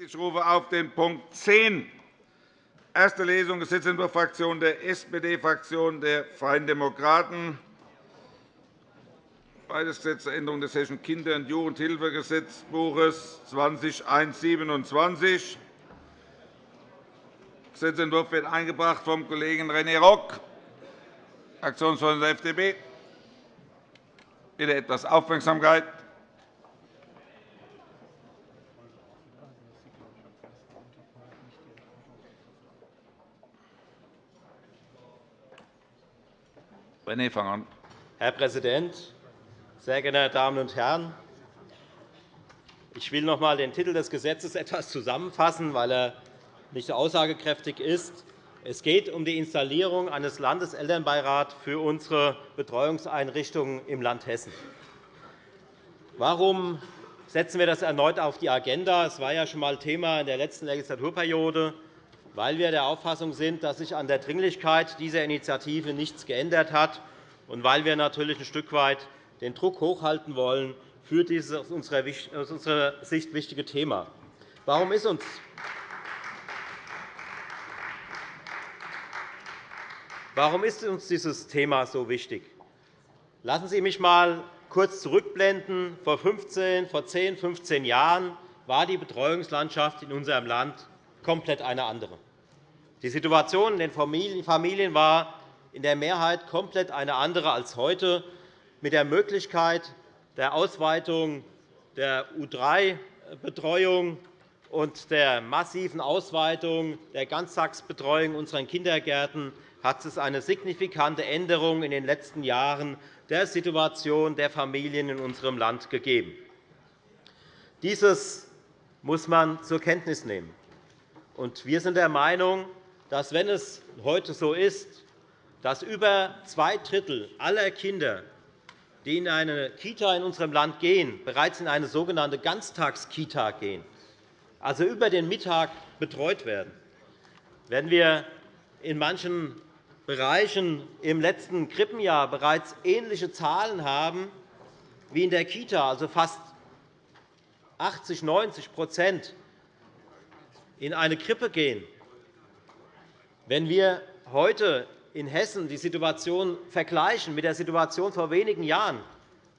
Ich rufe auf den Punkt 10 Erste Lesung Gesetzentwurf Fraktion der SPD-Fraktion der Freien Demokraten. Beides Gesetz zur Änderung des Hessischen Kinder- und Jugendhilfegesetzbuches 202127. Der Gesetzentwurf wird eingebracht vom Kollegen René Rock, Fraktionsvorsitzender der FDP. Bitte etwas Aufmerksamkeit. René, fang an. Herr Präsident, sehr geehrte Damen und Herren! Ich will noch einmal den Titel des Gesetzes etwas zusammenfassen, weil er nicht aussagekräftig ist. Es geht um die Installierung eines Landeselternbeirats für unsere Betreuungseinrichtungen im Land Hessen. Warum setzen wir das erneut auf die Agenda? Es war ja schon einmal Thema in der letzten Legislaturperiode weil wir der Auffassung sind, dass sich an der Dringlichkeit dieser Initiative nichts geändert hat und weil wir natürlich ein Stück weit den Druck hochhalten wollen für dieses aus unserer Sicht wichtige Thema. Warum ist uns Warum ist uns dieses Thema so wichtig? Lassen Sie mich einmal kurz zurückblenden. Vor 15, vor 10, 15 Jahren war die Betreuungslandschaft in unserem Land komplett eine andere. Die Situation in den Familien war in der Mehrheit komplett eine andere als heute, mit der Möglichkeit der Ausweitung der U3-Betreuung und der massiven Ausweitung der Ganztagsbetreuung in unseren Kindergärten hat es eine signifikante Änderung in den letzten Jahren der Situation der Familien in unserem Land gegeben. Dieses muss man zur Kenntnis nehmen. Wir sind der Meinung, dass, wenn es heute so ist, dass über zwei Drittel aller Kinder, die in eine Kita in unserem Land gehen, bereits in eine sogenannte Ganztagskita gehen, also über den Mittag betreut werden, wenn wir in manchen Bereichen im letzten Krippenjahr bereits ähnliche Zahlen haben wie in der Kita, also fast 80 90 in eine Krippe gehen, wenn wir heute in Hessen die Situation vergleichen mit der Situation vor wenigen Jahren,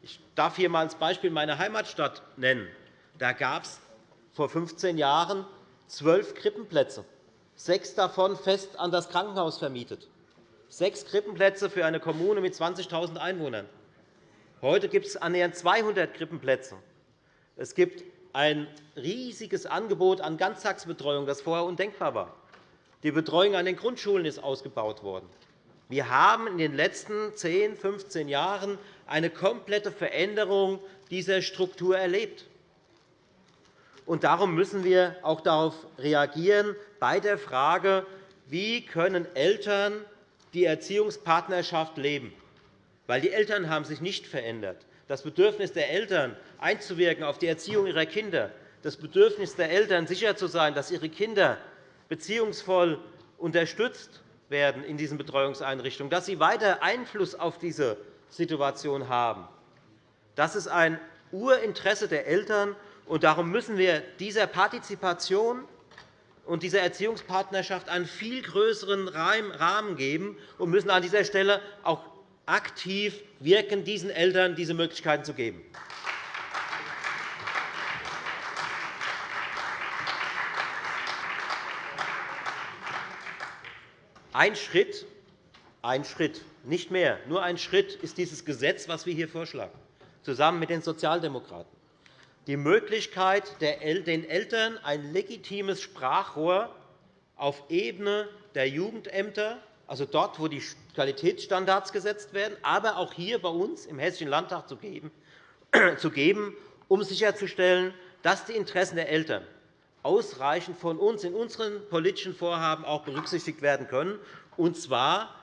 ich darf hier einmal als Beispiel meine Heimatstadt nennen. Da gab es vor 15 Jahren zwölf Krippenplätze, sechs davon fest an das Krankenhaus vermietet. Sechs Krippenplätze für eine Kommune mit 20.000 Einwohnern. Heute gibt es annähernd 200 Krippenplätze. Es gibt ein riesiges Angebot an Ganztagsbetreuung, das vorher undenkbar war. Die Betreuung an den Grundschulen ist ausgebaut worden. Wir haben in den letzten 10, 15 Jahren eine komplette Veränderung dieser Struktur erlebt. Darum müssen wir auch darauf reagieren bei der Frage, wie können Eltern die Erziehungspartnerschaft leben. Weil die Eltern haben sich nicht verändert. Das Bedürfnis der Eltern, einzuwirken auf die Erziehung ihrer Kinder, das Bedürfnis der Eltern, sicher zu sein, dass ihre Kinder beziehungsvoll unterstützt werden in diesen Betreuungseinrichtungen, dass sie weiter Einfluss auf diese Situation haben. Das ist ein Urinteresse der Eltern. und Darum müssen wir dieser Partizipation und dieser Erziehungspartnerschaft einen viel größeren Rahmen geben und müssen an dieser Stelle auch aktiv wirken, diesen Eltern diese Möglichkeiten zu geben. Ein Schritt, ein Schritt, nicht mehr, nur ein Schritt ist dieses Gesetz, das wir hier vorschlagen, zusammen mit den Sozialdemokraten. Die Möglichkeit, den Eltern ein legitimes Sprachrohr auf Ebene der Jugendämter, also dort, wo die Qualitätsstandards gesetzt werden, aber auch hier bei uns im Hessischen Landtag zu geben, um sicherzustellen, dass die Interessen der Eltern ausreichend von uns in unseren politischen Vorhaben auch berücksichtigt werden können, und zwar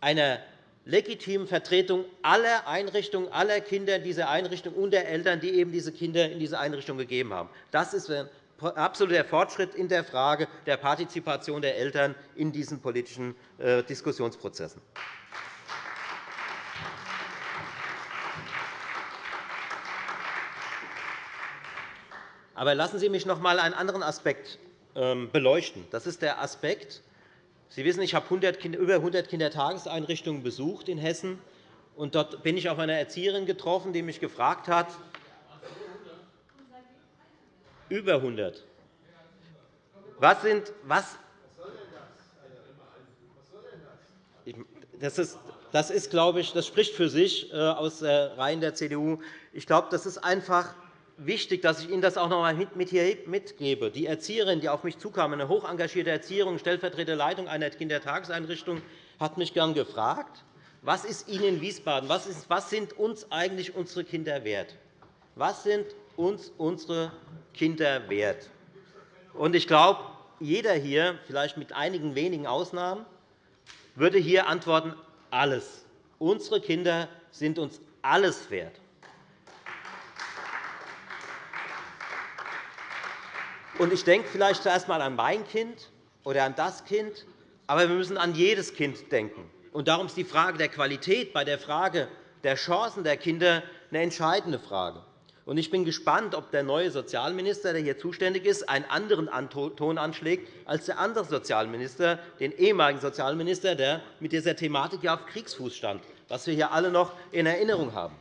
einer legitimen Vertretung aller Einrichtungen, aller Kinder in dieser Einrichtung und der Eltern, die eben diese Kinder in diese Einrichtung gegeben haben. Das ist ein absoluter Fortschritt in der Frage der Partizipation der Eltern in diesen politischen äh, Diskussionsprozessen. Aber lassen Sie mich noch einmal einen anderen Aspekt ähm, beleuchten. Das ist der Aspekt, Sie wissen, ich habe über 100 Kindertageseinrichtungen besucht in Hessen. Und dort bin ich auf eine Erzieherin getroffen, die mich gefragt hat, über 100. Was sind, was, das ist, das ist, glaube ich, das spricht für sich äh, aus Reihen der CDU. Ich glaube, das ist einfach wichtig, dass ich Ihnen das auch noch einmal mit hier mitgebe. Die Erzieherin, die auf mich zukam, eine hoch engagierte Erzieherin, stellvertretende Leitung einer Kindertageseinrichtung, hat mich gern gefragt, was ist Ihnen in Wiesbaden, was, ist, was sind uns eigentlich unsere Kinder wert? Was sind uns unsere Kinder wert? Und ich glaube, jeder hier, vielleicht mit einigen wenigen Ausnahmen, würde hier antworten, alles. Unsere Kinder sind uns alles wert. Und ich denke vielleicht zuerst einmal an mein Kind oder an das Kind, aber wir müssen an jedes Kind denken. Und darum ist die Frage der Qualität bei der Frage der Chancen der Kinder eine entscheidende Frage. Ich bin gespannt, ob der neue Sozialminister, der hier zuständig ist, einen anderen Ton anschlägt als der andere Sozialminister, den ehemaligen Sozialminister, der mit dieser Thematik auf Kriegsfuß stand, was wir hier alle noch in Erinnerung haben.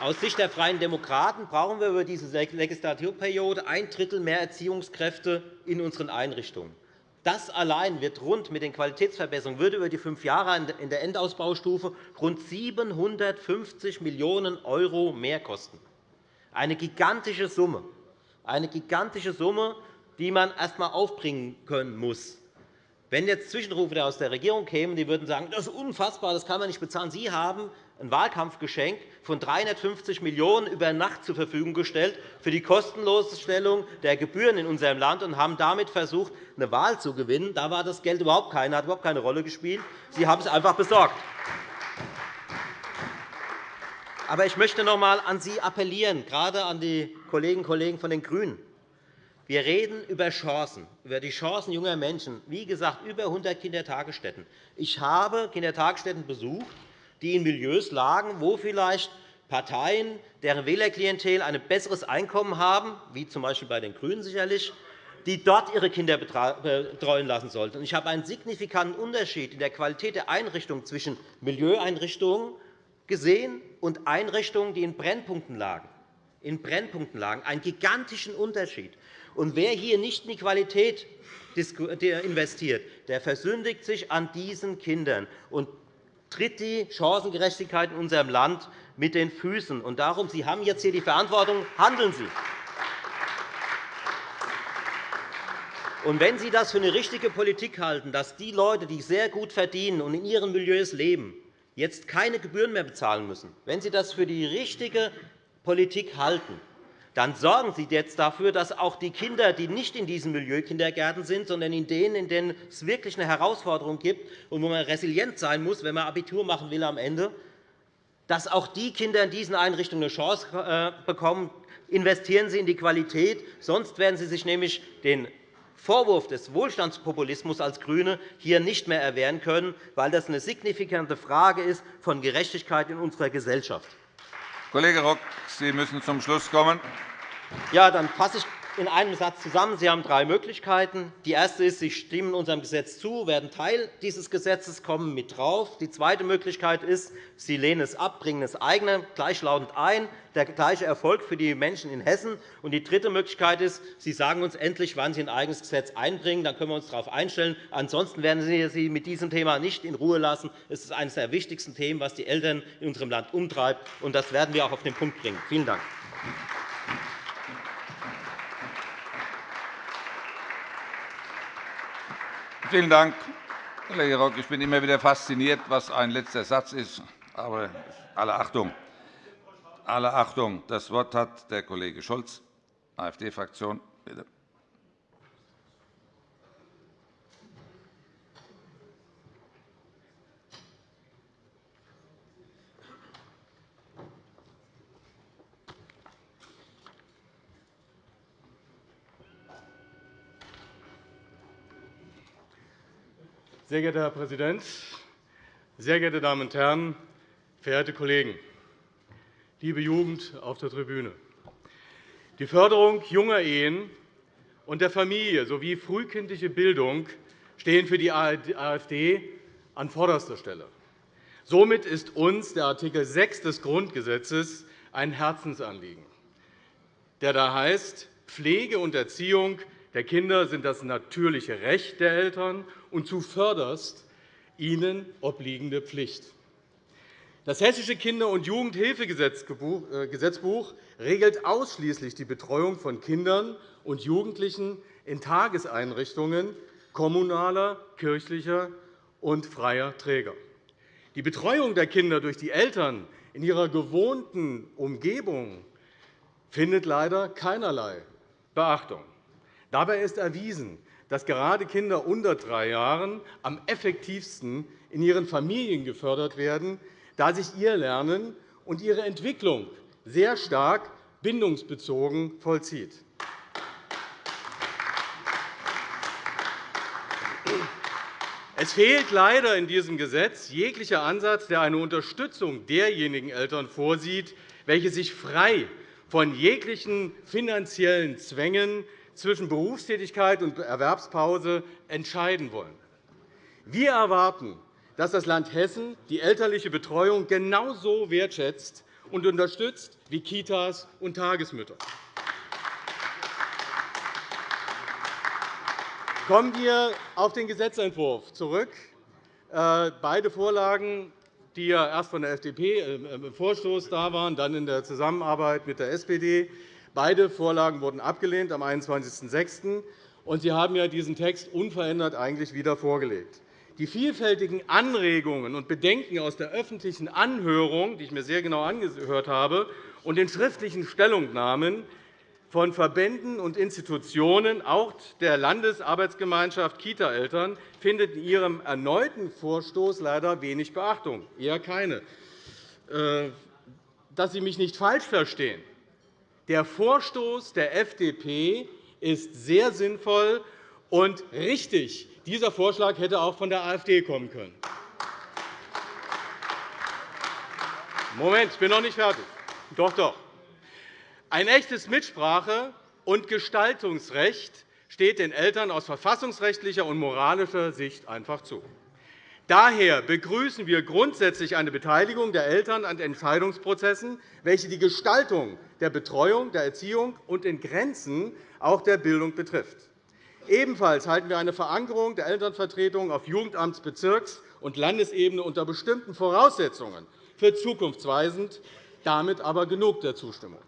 Aus Sicht der Freien Demokraten brauchen wir über diese Legislaturperiode ein Drittel mehr Erziehungskräfte in unseren Einrichtungen. Das allein wird rund mit den Qualitätsverbesserungen würde über die fünf Jahre in der Endausbaustufe rund 750 Millionen € mehr kosten. Eine gigantische Summe, eine gigantische Summe, die man erst einmal aufbringen können muss. Wenn jetzt Zwischenrufe aus der Regierung kämen, die würden sagen, das ist unfassbar, das kann man nicht bezahlen. Sie haben ein Wahlkampfgeschenk von 350 Millionen € über Nacht zur Verfügung gestellt für die Kostenlosstellung der Gebühren in unserem Land und haben damit versucht, eine Wahl zu gewinnen. Da war das Geld überhaupt keine, hat überhaupt keine Rolle gespielt. Sie haben es einfach besorgt. Aber ich möchte noch einmal an Sie appellieren, gerade an die Kolleginnen und Kollegen von den GRÜNEN. Wir reden über Chancen, über die Chancen junger Menschen. Wie gesagt, über 100 Kindertagesstätten. Ich habe Kindertagesstätten besucht die in Milieus lagen, wo vielleicht Parteien, deren Wählerklientel ein besseres Einkommen haben, wie z. B. bei den GRÜNEN sicherlich, die dort ihre Kinder betreuen lassen sollten. Ich habe einen signifikanten Unterschied in der Qualität der Einrichtungen zwischen Milieueinrichtungen gesehen und Einrichtungen, die in Brennpunkten lagen. In Brennpunkten lagen. Einen gigantischen Unterschied. Und wer hier nicht in die Qualität investiert, der versündigt sich an diesen Kindern. Und tritt die Chancengerechtigkeit in unserem Land mit den Füßen. Und darum, Sie haben jetzt hier die Verantwortung, handeln Sie. Und wenn Sie das für eine richtige Politik halten, dass die Leute, die sehr gut verdienen und in ihren Milieus leben, jetzt keine Gebühren mehr bezahlen müssen, wenn Sie das für die richtige Politik halten, dann sorgen Sie jetzt dafür, dass auch die Kinder, die nicht in diesen Milieukindergärten sind, sondern in denen, in denen es wirklich eine Herausforderung gibt und wo man resilient sein muss, wenn man Abitur machen will am Ende, dass auch die Kinder in diesen Einrichtungen eine Chance äh, bekommen. Investieren Sie in die Qualität, sonst werden Sie sich nämlich den Vorwurf des Wohlstandspopulismus als GRÜNE hier nicht mehr erwehren können, weil das eine signifikante Frage ist von Gerechtigkeit in unserer Gesellschaft. Kollege Rock, Sie müssen zum Schluss kommen. Ja, dann fasse ich in einem Satz zusammen. Sie haben drei Möglichkeiten. Die erste ist, Sie stimmen unserem Gesetz zu, werden Teil dieses Gesetzes, kommen mit drauf. Die zweite Möglichkeit ist, Sie lehnen es ab, bringen es eigene gleichlautend ein. Der gleiche Erfolg für die Menschen in Hessen. Und die dritte Möglichkeit ist, Sie sagen uns endlich, wann Sie ein eigenes Gesetz einbringen. Dann können wir uns darauf einstellen. Ansonsten werden Sie Sie mit diesem Thema nicht in Ruhe lassen. Es ist eines der wichtigsten Themen, was die Eltern in unserem Land umtreibt. Und das werden wir auch auf den Punkt bringen. Vielen Dank. Vielen Dank, Kollege Rock. Ich bin immer wieder fasziniert, was ein letzter Satz ist. Aber alle Achtung. Alle Achtung. Das Wort hat der Kollege Scholz, AfD-Fraktion. Bitte. Sehr geehrter Herr Präsident, sehr geehrte Damen und Herren, verehrte Kollegen! liebe Jugend auf der Tribüne! Die Förderung junger Ehen und der Familie sowie frühkindliche Bildung stehen für die AfD an vorderster Stelle. Somit ist uns der Art. 6 des Grundgesetzes ein Herzensanliegen, der da heißt, Pflege und Erziehung der Kinder sind das natürliche Recht der Eltern und zuvörderst ihnen obliegende Pflicht. Das Hessische Kinder- und Jugendhilfegesetzbuch äh, regelt ausschließlich die Betreuung von Kindern und Jugendlichen in Tageseinrichtungen kommunaler, kirchlicher und freier Träger. Die Betreuung der Kinder durch die Eltern in ihrer gewohnten Umgebung findet leider keinerlei Beachtung. Dabei ist erwiesen, dass gerade Kinder unter drei Jahren am effektivsten in ihren Familien gefördert werden, da sich ihr Lernen und ihre Entwicklung sehr stark bindungsbezogen vollzieht. Es fehlt leider in diesem Gesetz jeglicher Ansatz, der eine Unterstützung derjenigen Eltern vorsieht, welche sich frei von jeglichen finanziellen Zwängen zwischen Berufstätigkeit und Erwerbspause entscheiden wollen. Wir erwarten, dass das Land Hessen die elterliche Betreuung genauso wertschätzt und unterstützt wie Kitas und Tagesmütter. Kommen wir auf den Gesetzentwurf zurück. Äh, beide Vorlagen, die ja erst von der FDP äh, im Vorstoß da waren, dann in der Zusammenarbeit mit der SPD, beide Vorlagen wurden abgelehnt am 21.06. Und Sie haben ja diesen Text unverändert eigentlich wieder vorgelegt. Die vielfältigen Anregungen und Bedenken aus der öffentlichen Anhörung, die ich mir sehr genau angehört habe, und den schriftlichen Stellungnahmen von Verbänden und Institutionen, auch der Landesarbeitsgemeinschaft Kita-Eltern, findet in Ihrem erneuten Vorstoß leider wenig Beachtung, eher keine. Äh, dass Sie mich nicht falsch verstehen. Der Vorstoß der FDP ist sehr sinnvoll und richtig. Dieser Vorschlag hätte auch von der AfD kommen können. Moment, ich bin noch nicht fertig. Doch, doch. Ein echtes Mitsprache- und Gestaltungsrecht steht den Eltern aus verfassungsrechtlicher und moralischer Sicht einfach zu. Daher begrüßen wir grundsätzlich eine Beteiligung der Eltern an Entscheidungsprozessen, welche die Gestaltung der Betreuung, der Erziehung und in Grenzen auch der Bildung betrifft. Ebenfalls halten wir eine Verankerung der Elternvertretung auf Jugendamts-, Bezirks- und Landesebene unter bestimmten Voraussetzungen für zukunftsweisend, damit aber genug der Zustimmung.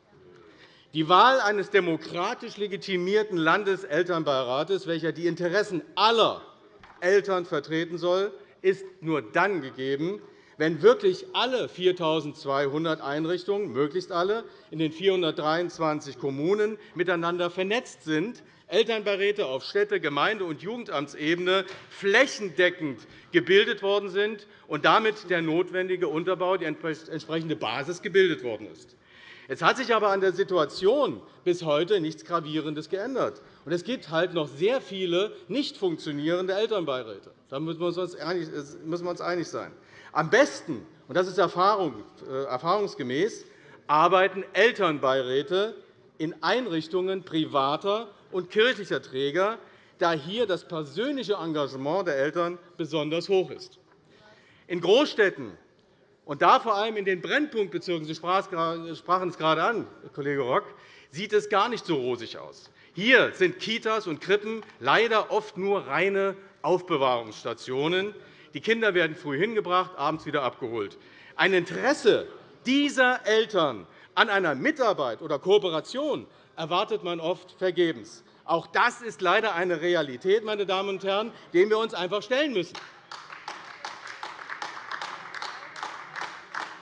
Die Wahl eines demokratisch legitimierten Landeselternbeirates, welcher die Interessen aller Eltern vertreten soll, ist nur dann gegeben, wenn wirklich alle 4.200 Einrichtungen, möglichst alle, in den 423 Kommunen miteinander vernetzt sind, Elternbeiräte auf Städte-, Gemeinde- und Jugendamtsebene flächendeckend gebildet worden sind und damit der notwendige Unterbau, die entsprechende Basis gebildet worden ist. Es hat sich aber an der Situation bis heute nichts Gravierendes geändert. Und es gibt halt noch sehr viele nicht funktionierende Elternbeiräte. Da müssen wir uns einig sein. Am besten, und das ist äh, erfahrungsgemäß, arbeiten Elternbeiräte in Einrichtungen privater und kirchlicher Träger, da hier das persönliche Engagement der Eltern besonders hoch ist. In Großstädten und da vor allem in den Brennpunktbezirken, Sie sprachen es gerade an, Kollege Rock, sieht es gar nicht so rosig aus. Hier sind Kitas und Krippen leider oft nur reine Aufbewahrungsstationen. Die Kinder werden früh hingebracht, abends wieder abgeholt. Ein Interesse dieser Eltern an einer Mitarbeit oder Kooperation erwartet man oft vergebens. Auch das ist leider eine Realität, meine Damen und Herren, der wir uns einfach stellen müssen.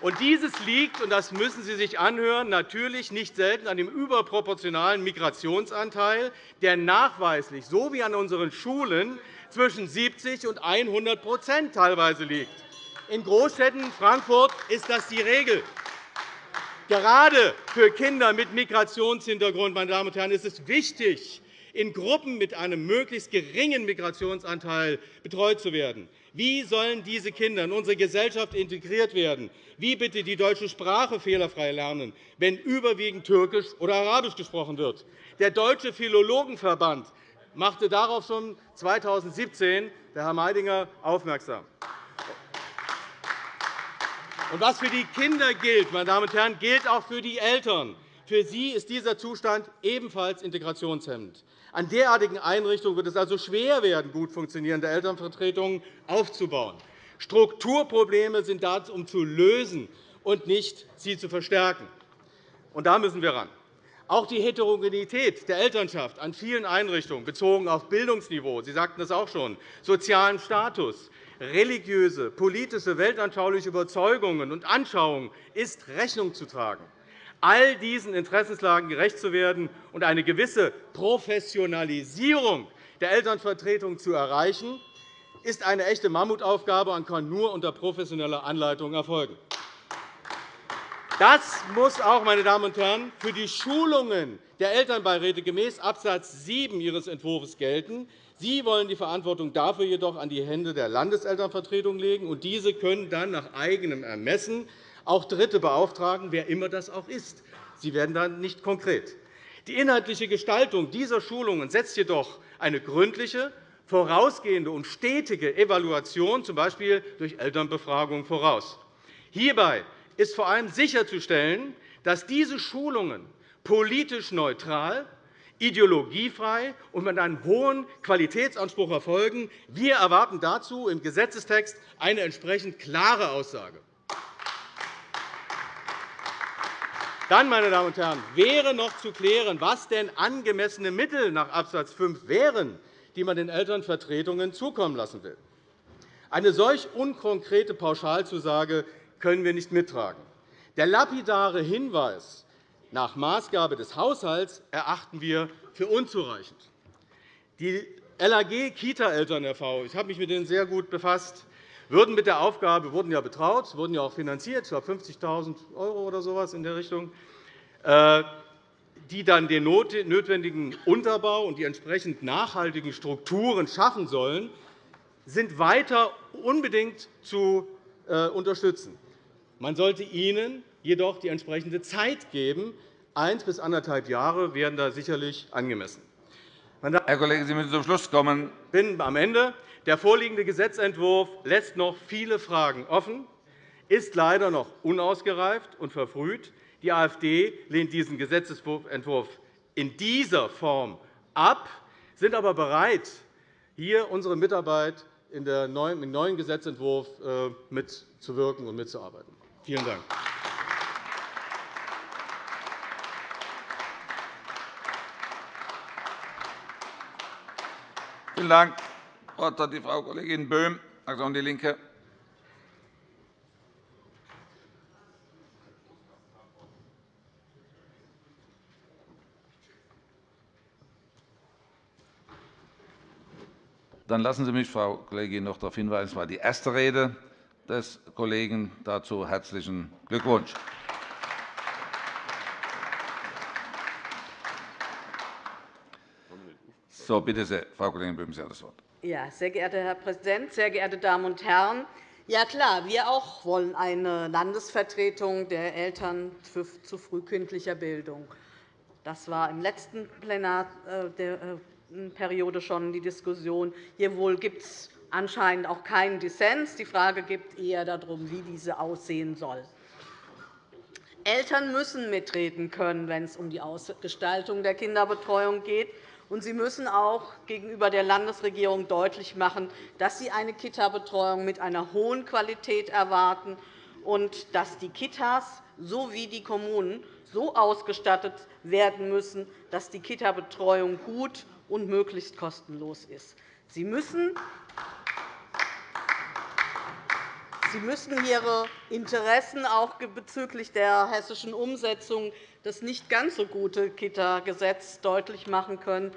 Und dieses liegt, und das müssen Sie sich anhören, natürlich nicht selten an dem überproportionalen Migrationsanteil, der nachweislich, so wie an unseren Schulen, zwischen 70 und 100 teilweise liegt. In Großstädten Frankfurt ist das die Regel. Gerade für Kinder mit Migrationshintergrund meine Damen und Herren, ist es wichtig, in Gruppen mit einem möglichst geringen Migrationsanteil betreut zu werden. Wie sollen diese Kinder in unsere Gesellschaft integriert werden? Wie bitte die deutsche Sprache fehlerfrei lernen, wenn überwiegend Türkisch oder Arabisch gesprochen wird? Der Deutsche Philologenverband machte darauf schon 2017 der Herr Meidinger aufmerksam. Und was für die Kinder gilt, meine Damen und Herren, gilt auch für die Eltern. Für sie ist dieser Zustand ebenfalls integrationshemmend. An derartigen Einrichtungen wird es also schwer werden, gut funktionierende Elternvertretungen aufzubauen. Strukturprobleme sind dazu, um zu lösen und nicht sie zu verstärken. Und da müssen wir ran. Auch die Heterogenität der Elternschaft an vielen Einrichtungen, bezogen auf Bildungsniveau, Sie sagten es auch schon, sozialen Status, religiöse, politische, weltanschauliche Überzeugungen und Anschauungen, ist Rechnung zu tragen. All diesen Interessenslagen gerecht zu werden und eine gewisse Professionalisierung der Elternvertretung zu erreichen, ist eine echte Mammutaufgabe und kann nur unter professioneller Anleitung erfolgen. Das muss auch, meine Damen und Herren, für die Schulungen der Elternbeiräte gemäß Abs. 7 Ihres Entwurfs gelten. Sie wollen die Verantwortung dafür jedoch an die Hände der Landeselternvertretung legen, und diese können dann nach eigenem Ermessen auch Dritte beauftragen, wer immer das auch ist. Sie werden dann nicht konkret. Die inhaltliche Gestaltung dieser Schulungen setzt jedoch eine gründliche, vorausgehende und stetige Evaluation, z. B. durch Elternbefragung, voraus. Hierbei ist vor allem sicherzustellen, dass diese Schulungen politisch neutral, ideologiefrei und mit einem hohen Qualitätsanspruch erfolgen. Wir erwarten dazu im Gesetzestext eine entsprechend klare Aussage. Dann, meine Damen und Herren, wäre noch zu klären, was denn angemessene Mittel nach Abs. 5 wären, die man den Elternvertretungen zukommen lassen will. Eine solch unkonkrete Pauschalzusage können wir nicht mittragen. Der lapidare Hinweis nach Maßgabe des Haushalts erachten wir für unzureichend. Die LAG Kita-Eltern e.V., ich habe mich mit denen sehr gut befasst, würden mit der Aufgabe, wurden ja betraut, wurden ja auch finanziert, ich glaube 50.000 € oder so in der Richtung, äh, die dann den notwendigen Unterbau und die entsprechend nachhaltigen Strukturen schaffen sollen, sind weiter unbedingt zu äh, unterstützen. Man sollte ihnen jedoch die entsprechende Zeit geben. Eins bis anderthalb Jahre wären da sicherlich angemessen. Herr Kollege, Sie müssen zum Schluss kommen. Ich bin am Ende. Der vorliegende Gesetzentwurf lässt noch viele Fragen offen, ist leider noch unausgereift und verfrüht. Die AfD lehnt diesen Gesetzentwurf in dieser Form ab, sind aber bereit, hier unsere Mitarbeit im neuen Gesetzentwurf äh, mitzuwirken und mitzuarbeiten. Vielen Dank. Vielen Dank. Das Wort hat die Frau Kollegin Böhm, Fraktion DIE LINKE. Dann lassen Sie mich, Frau Kollegin, noch darauf hinweisen, es war die erste Rede des Kollegen. Dazu herzlichen Glückwunsch. So, bitte sehr, Frau Kollegin Böhm, Sie haben das Wort. Ja, sehr geehrter Herr Präsident, sehr geehrte Damen und Herren! Ja, klar, wir auch wollen eine Landesvertretung der Eltern zu frühkindlicher Bildung. Das war im letzten Plenarperiode äh, schon die Diskussion. Hier wohl gibt es anscheinend auch keinen Dissens. Die Frage geht eher darum, wie diese aussehen soll. Eltern müssen mitreden können, wenn es um die Ausgestaltung der Kinderbetreuung geht. Und sie müssen auch gegenüber der Landesregierung deutlich machen, dass sie eine Kita-Betreuung mit einer hohen Qualität erwarten und dass die Kitas sowie die Kommunen so ausgestattet werden müssen, dass die Kita-Betreuung gut und möglichst kostenlos ist. Sie müssen Sie müssen Ihre Interessen auch bezüglich der hessischen Umsetzung des nicht ganz so guten Kita-Gesetz deutlich machen können.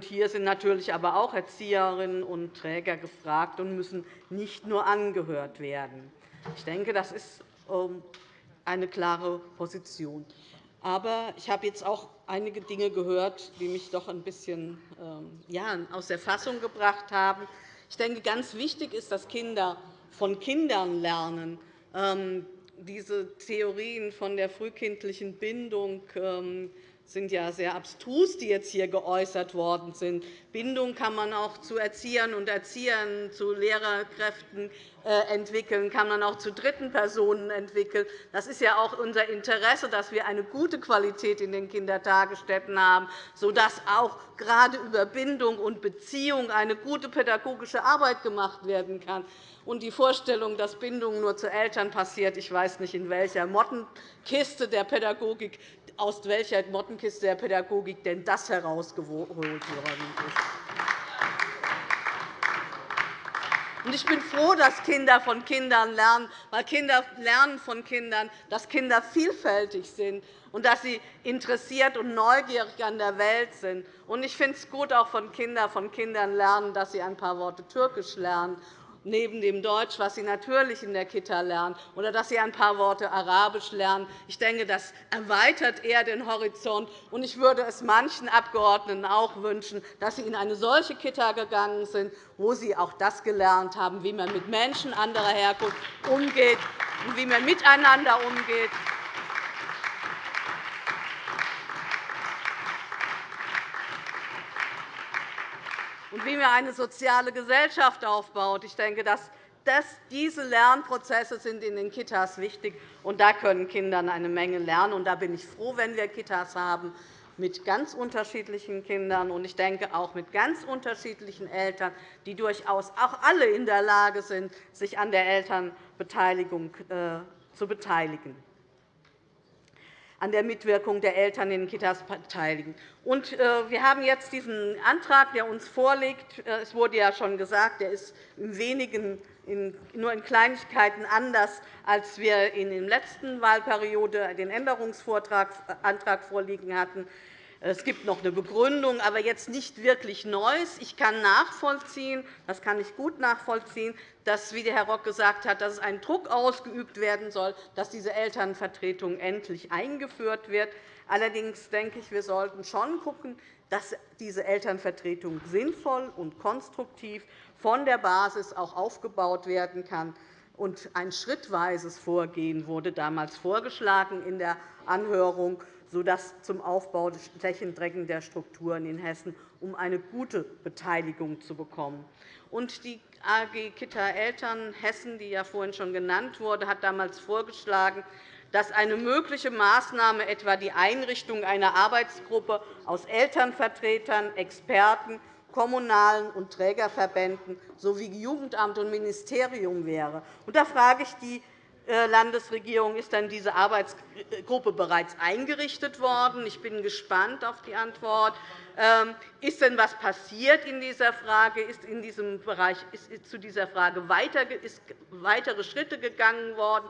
hier sind natürlich aber auch Erzieherinnen und Träger gefragt und müssen nicht nur angehört werden. Ich denke, das ist ähm, eine klare Position. Aber ich habe jetzt auch einige Dinge gehört, die mich doch ein bisschen ähm, aus der Fassung gebracht haben. Ich denke, ganz wichtig ist, dass Kinder von Kindern lernen. Ähm, diese Theorien von der frühkindlichen Bindung ähm, sind ja sehr abstrus, die jetzt hier geäußert worden sind. Bindung kann man auch zu Erziehern und Erziehern, zu Lehrerkräften entwickeln, kann man auch zu dritten Personen entwickeln. Das ist ja auch unser Interesse, dass wir eine gute Qualität in den Kindertagesstätten haben, sodass auch gerade über Bindung und Beziehung eine gute pädagogische Arbeit gemacht werden kann. Und die Vorstellung, dass Bindung nur zu Eltern passiert, ich weiß nicht, in welcher Mottenkiste der Pädagogik aus welcher Mottenkiste der Pädagogik denn das herausgeholt worden ist. Ich bin froh, dass Kinder von Kindern lernen, weil Kinder lernen von Kindern, dass Kinder vielfältig sind und dass sie interessiert und neugierig an der Welt sind. Ich finde es gut, auch von Kindern von Kindern lernen, dass sie ein paar Worte Türkisch lernen neben dem Deutsch, was sie natürlich in der Kita lernen, oder dass sie ein paar Worte Arabisch lernen. Ich denke, das erweitert eher den Horizont. Und ich würde es manchen Abgeordneten auch wünschen, dass sie in eine solche Kita gegangen sind, wo sie auch das gelernt haben, wie man mit Menschen anderer Herkunft umgeht und wie man miteinander umgeht. Und wie man eine soziale Gesellschaft aufbaut. Ich denke, dass diese Lernprozesse sind in den Kitas wichtig, und da können Kinder eine Menge lernen. Und da bin ich froh, wenn wir Kitas haben mit ganz unterschiedlichen Kindern und ich denke auch mit ganz unterschiedlichen Eltern, die durchaus auch alle in der Lage sind, sich an der Elternbeteiligung äh, zu beteiligen an der Mitwirkung der Eltern in den Kitas beteiligen. Äh, wir haben jetzt diesen Antrag, der uns vorliegt. Äh, es wurde ja schon gesagt, er ist in wenigen, nur in Kleinigkeiten anders, als wir in der letzten Wahlperiode den Änderungsantrag vorliegen hatten. Es gibt noch eine Begründung, aber jetzt nicht wirklich Neues. Ich kann nachvollziehen, das kann ich gut nachvollziehen, dass, wie Herr Rock gesagt hat, dass einen Druck ausgeübt werden soll, dass diese Elternvertretung endlich eingeführt wird. Allerdings denke ich, wir sollten schon schauen, dass diese Elternvertretung sinnvoll und konstruktiv von der Basis auch aufgebaut werden kann. Ein schrittweises Vorgehen wurde damals vorgeschlagen in der Anhörung sodass zum Aufbau des flächendeckender Strukturen in Hessen, um eine gute Beteiligung zu bekommen. Und die AG Kita Eltern Hessen, die ja vorhin schon genannt wurde, hat damals vorgeschlagen, dass eine mögliche Maßnahme etwa die Einrichtung einer Arbeitsgruppe aus Elternvertretern, Experten, kommunalen und Trägerverbänden sowie Jugendamt und Ministerium wäre. Da frage ich die Landesregierung ist dann diese Arbeitsgruppe bereits eingerichtet worden. Ich bin gespannt auf die Antwort. Ähm, ist denn etwas passiert in dieser Frage? Ist in diesem Bereich ist zu dieser Frage weitere Schritte gegangen worden?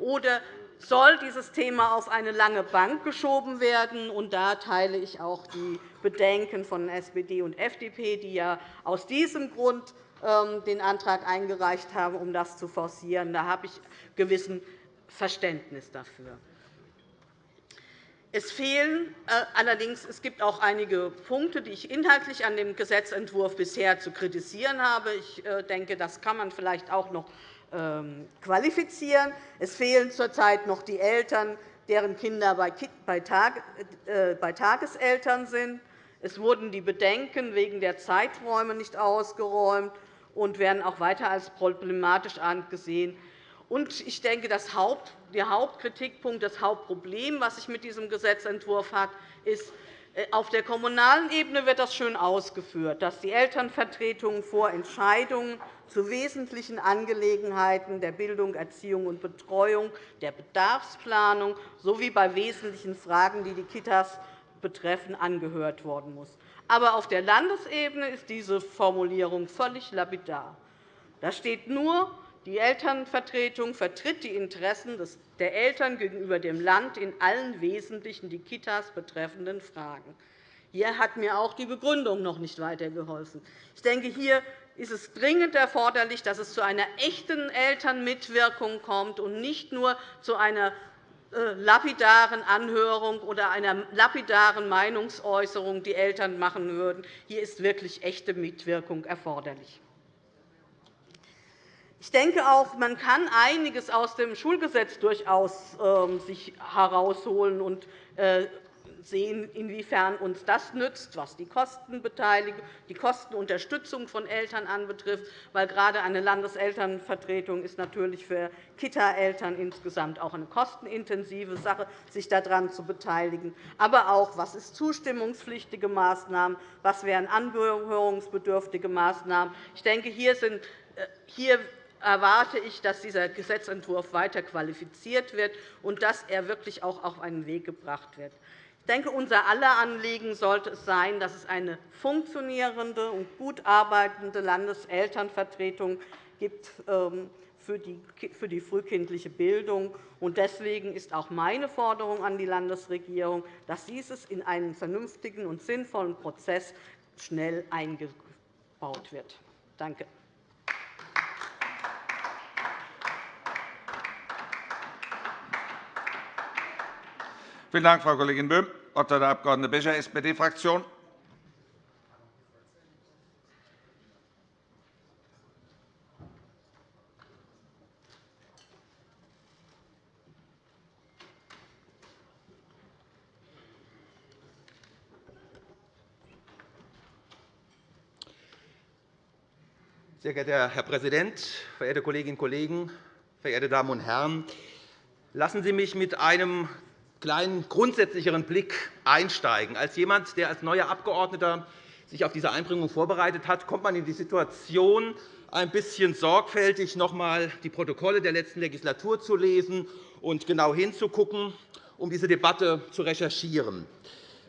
Oder soll dieses Thema auf eine lange Bank geschoben werden? Und da teile ich auch die Bedenken von SPD und FDP, die ja aus diesem Grund den Antrag eingereicht haben, um das zu forcieren. Da habe ich gewissen Verständnis dafür. Es fehlen äh, allerdings es gibt auch einige Punkte, die ich inhaltlich an dem Gesetzentwurf bisher zu kritisieren habe. Ich äh, denke, das kann man vielleicht auch noch ähm, qualifizieren. Es fehlen zurzeit noch die Eltern, deren Kinder bei äh, Tageseltern sind. Es wurden die Bedenken wegen der Zeiträume nicht ausgeräumt und werden auch weiter als problematisch angesehen. Ich denke, der Hauptkritikpunkt, das Hauptproblem, das sich mit diesem Gesetzentwurf hat, ist, äh, auf der kommunalen Ebene wird das schön ausgeführt, dass die Elternvertretungen vor Entscheidungen zu wesentlichen Angelegenheiten der Bildung, Erziehung und Betreuung, der Bedarfsplanung sowie bei wesentlichen Fragen, die die Kitas betreffen, angehört worden muss. Aber auf der Landesebene ist diese Formulierung völlig lapidar. Da steht nur, die Elternvertretung vertritt die Interessen der Eltern gegenüber dem Land in allen wesentlichen die Kitas betreffenden Fragen. Hier hat mir auch die Begründung noch nicht weitergeholfen. Ich denke, hier ist es dringend erforderlich, dass es zu einer echten Elternmitwirkung kommt und nicht nur zu einer lapidaren Anhörung oder einer lapidaren Meinungsäußerung die Eltern machen würden. Hier ist wirklich echte Mitwirkung erforderlich. Ich denke auch, man kann einiges aus dem Schulgesetz durchaus ähm, herausholen und äh, sehen, inwiefern uns das nützt, was die Kostenbeteiligung, die Kostenunterstützung von Eltern anbetrifft, weil gerade eine Landeselternvertretung ist natürlich für Kita-Eltern insgesamt auch eine kostenintensive Sache, sich daran zu beteiligen. Aber auch, was ist zustimmungspflichtige Maßnahmen, was wären anhörungsbedürftige Maßnahmen. Ich denke, hier, sind, äh, hier erwarte ich, dass dieser Gesetzentwurf weiter qualifiziert wird und dass er wirklich auch auf einen Weg gebracht wird. Ich denke, unser aller Anliegen sollte es sein, dass es eine funktionierende und gut arbeitende Landeselternvertretung gibt ähm, für die frühkindliche Bildung. Deswegen ist auch meine Forderung an die Landesregierung, dass dieses in einen vernünftigen und sinnvollen Prozess schnell eingebaut wird. Danke. Vielen Dank, Frau Kollegin Böhm. Wort hat der Abg. Becher, SPD-Fraktion. Sehr geehrter Herr Präsident, verehrte Kolleginnen und Kollegen, verehrte Damen und Herren! Lassen Sie mich mit einem kleinen grundsätzlicheren Blick einsteigen. Als jemand, der als neuer Abgeordneter sich auf diese Einbringung vorbereitet hat, kommt man in die Situation, ein bisschen sorgfältig noch einmal die Protokolle der letzten Legislatur zu lesen und genau hinzugucken, um diese Debatte zu recherchieren.